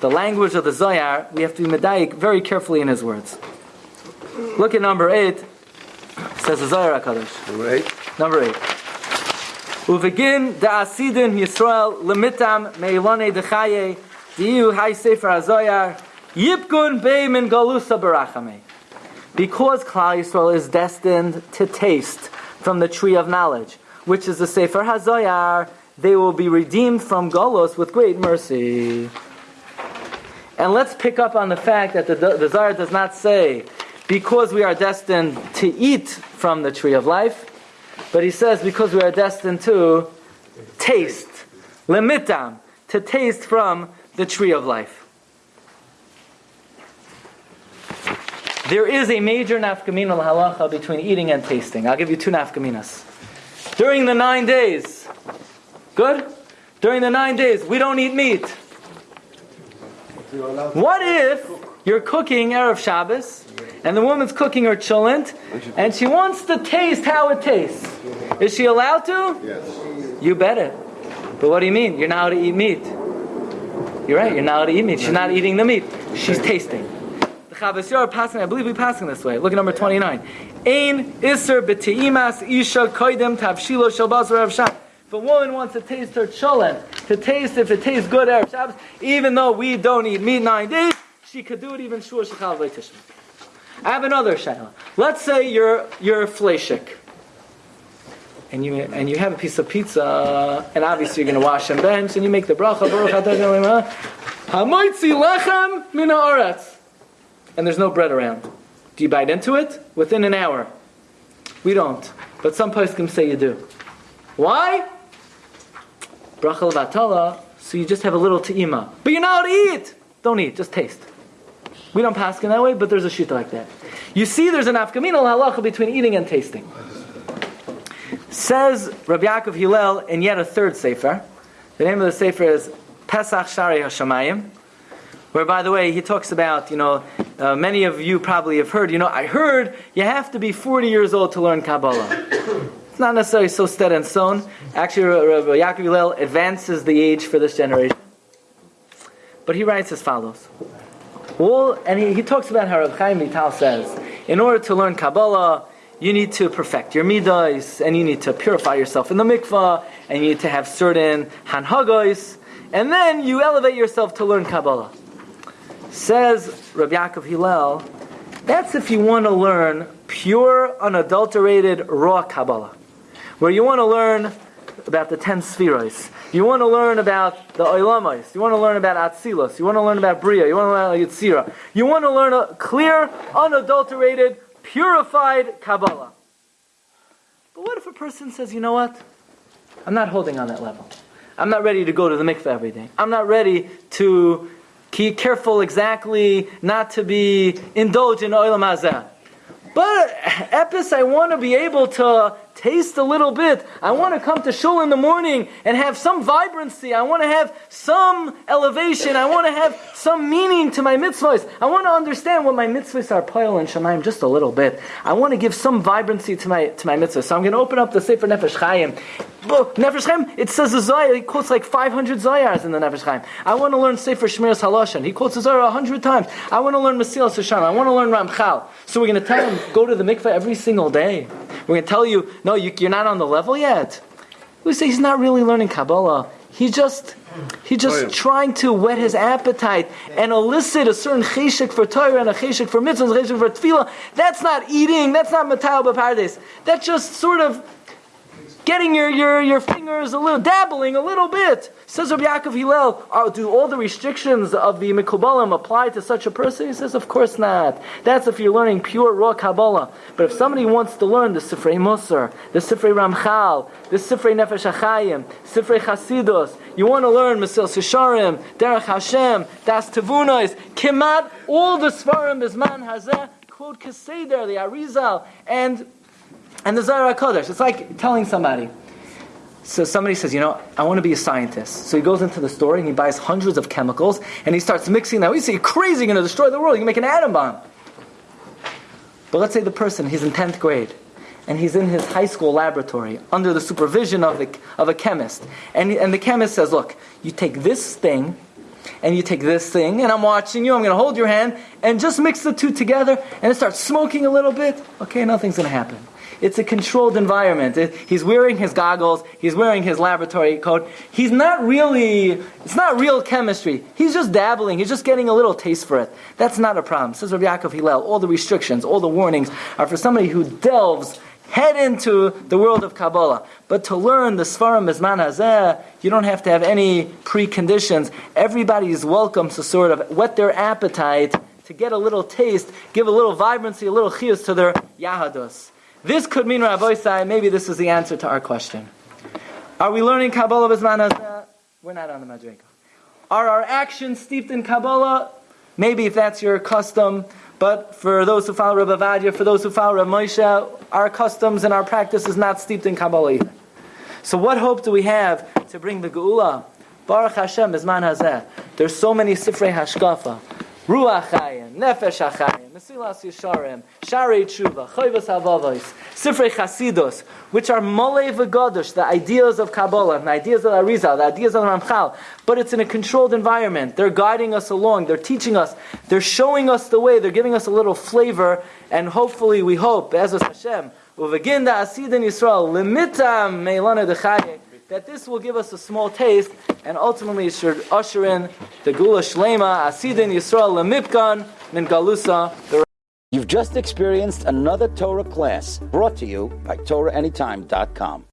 the language of the Zohar, we have to be medayik very carefully in his words. Look at number eight. Says the Zohar HaKadosh. Number eight. Number eight. Uvegin da asidin Yisrael lemitam meilone dechaye diu hay sefer hazoyar yipgun bei min galusa barachame. Because Klal Yisrael is destined to taste from the tree of knowledge, which is the sefer hazoyar, they will be redeemed from Golos with great mercy. And let's pick up on the fact that the, the Zohar does not say because we are destined to eat from the tree of life, but he says because we are destined to taste, limitam, to taste from the tree of life. There is a major nafkamina halacha between eating and tasting. I'll give you two nafkaminas. During the nine days, good? During the nine days, we don't eat meat. What if you're cooking Erev Shabbos and the woman's cooking her chulent and she wants to taste how it tastes? Is she allowed to? Yes. You bet it. But what do you mean? You're not allowed to eat meat. You're right, you're not allowed to eat meat. She's not eating the meat. She's tasting. The Chavos Yair passing, I believe we're passing this way. Look at number 29. Ein iser b'teimas isha koidem tavshilo shel basar Erev Shabbos. If a woman wants to taste her cholent, to taste if it tastes good Erev Shabbos, even though we don't eat meat nine days, she could do it even shur shechal v'tishma. I have another shayla. Let's say you're you're fleshik, and you and you have a piece of pizza, and obviously you're going to wash and bench, and you make the bracha baruch lechem and there's no bread around. Do you bite into it within an hour? We don't, but some poskim say you do. Why? Bracha levatala, so you just have a little te'ima. But you're not to eat! Don't eat, just taste. We don't pass in that way, but there's a shita like that. You see there's an afkamina halacha between eating and tasting. Says Rabbi Yaakov Hillel in yet a third sefer. The name of the sefer is Pesach Shari Hashemayim, where, by the way, he talks about, you know, uh, many of you probably have heard, you know, I heard you have to be 40 years old to learn Kabbalah. It's not necessarily so set in stone. Actually, Rabbi Yaakov Hillel advances the age for this generation. But he writes as follows. Well, and he, he talks about how Rabbi Chaim Vital says, in order to learn Kabbalah, you need to perfect your midas, and you need to purify yourself in the mikvah, and you need to have certain hanhagos, and then you elevate yourself to learn Kabbalah. Says Rabbi Yaakov Hillel, that's if you want to learn pure, unadulterated, raw Kabbalah, where you want to learn about the ten spheros. You want to learn about the Oilamos. You want to learn about Atzilos. You want to learn about Bria. You want to learn about Yitzira. You want to learn a clear, unadulterated, purified Kabbalah. But what if a person says, you know what? I'm not holding on that level. I'm not ready to go to the mikveh every day. I'm not ready to keep careful exactly not to be indulged in hazeh. But epis, I want to be able to taste a little bit. I want to come to shul in the morning and have some vibrancy. I want to have some elevation. I want to have some meaning to my mitzvahs. I want to understand what my mitzvahs are pile and shemaim just a little bit. I want to give some vibrancy to my to my mitzvahs. So I'm going to open up the Sefer Nefesh Chaim. Nefesh Chaim, it says the Zohar. He quotes like 500 Zohars in the Nefesh Chaim. I want to learn Sefer Shmiras Haloshan. He quotes the Zohar 100 times. I want to learn Mesilas Hashem. I want to learn Ramchal. So we're going to tell him go to the mikveh every single day. We're going to tell you, no, you, you're not on the level yet. We say he's not really learning Kabbalah. He's just, he's just Oh, yeah. trying to whet his appetite and elicit a certain cheshik for Torah and a cheshik for mitzvahs, a cheshik for tefillah. That's not eating. That's not matal b'pardes. That's just sort of getting your, your, your fingers a little, dabbling a little bit. Says Rabbi Yaakov Hillel, oh, do all the restrictions of the Mikubalim apply to such a person? He says, of course not. That's if you're learning pure raw Kabbalah. But if somebody wants to learn the Sifrei Musar, the Sifrei Ramchal, the Sifrei Nefesh HaChaim, Sifrei Chasidus, you want to learn Mesilas Yesharim, Derech Hashem, Daas Tevunos, Kimat, all the Svarim Bisman Hazeh, quote Keseder, the Arizal, and and the Zohar Kodesh. It's like telling somebody. So somebody says, you know, I want to be a scientist. So he goes into the store and he buys hundreds of chemicals and he starts mixing them. We say, crazy, you're going to destroy the world. You can make an atom bomb. But let's say the person, he's in 10th grade and he's in his high school laboratory under the supervision of, the, of a chemist. And, and the chemist says, look, you take this thing and you take this thing, and I'm watching you, I'm going to hold your hand, and just mix the two together, and it starts smoking a little bit. Okay, nothing's going to happen. It's a controlled environment. It- he's wearing his goggles. He's wearing his laboratory coat. He's not really, it's not real chemistry. He's just dabbling. He's just getting a little taste for it. That's not a problem. Says Rabbi Yaakov Hillel, all the restrictions, all the warnings are for somebody who delves head into the world of Kabbalah. But to learn the Svarim Bizman Hazeh, you don't have to have any preconditions. Everybody is welcome to sort of whet their appetite, to get a little taste, give a little vibrancy, a little chiyus to their Yahadus. This could mean, Rabbi Sai, maybe this is the answer to our question. Are we learning Kabbalah Hazeh? We're not on the Madrega. Are our actions steeped in Kabbalah? Maybe if that's your custom, but for those who follow Rabbi Vadia, for those who follow Rabbi Moshe, our customs and our practice is not steeped in Kabbalah either. So what hope do we have to bring the Geula? Baruch Hashem, Bizman Hazeh. There's so many Sifrei Hashkafa. Ruach Chayim, Nefesh HaChayim, Mesilas Yesharim, Sharei Tshuva, Choyvas Havavos, Sifrei Chasidus, which are Molei V'Gadosh, the ideas of Kabbalah, the ideas of the Arizal, the ideas of the Ramchal, but it's in a controlled environment. They're guiding us along, they're teaching us, they're showing us the way, they're giving us a little flavor, and hopefully we hope, Be'ezus Hashem, Uveginda Asidin Yisrael, Limitam Meilana Dechayek, that this will give us a small taste, and ultimately should usher in the Geula Shlema, Asidin Yisrael Lemipkan, Min Galusa, You've just experienced another Torah class brought to you by TorahAnytime.com.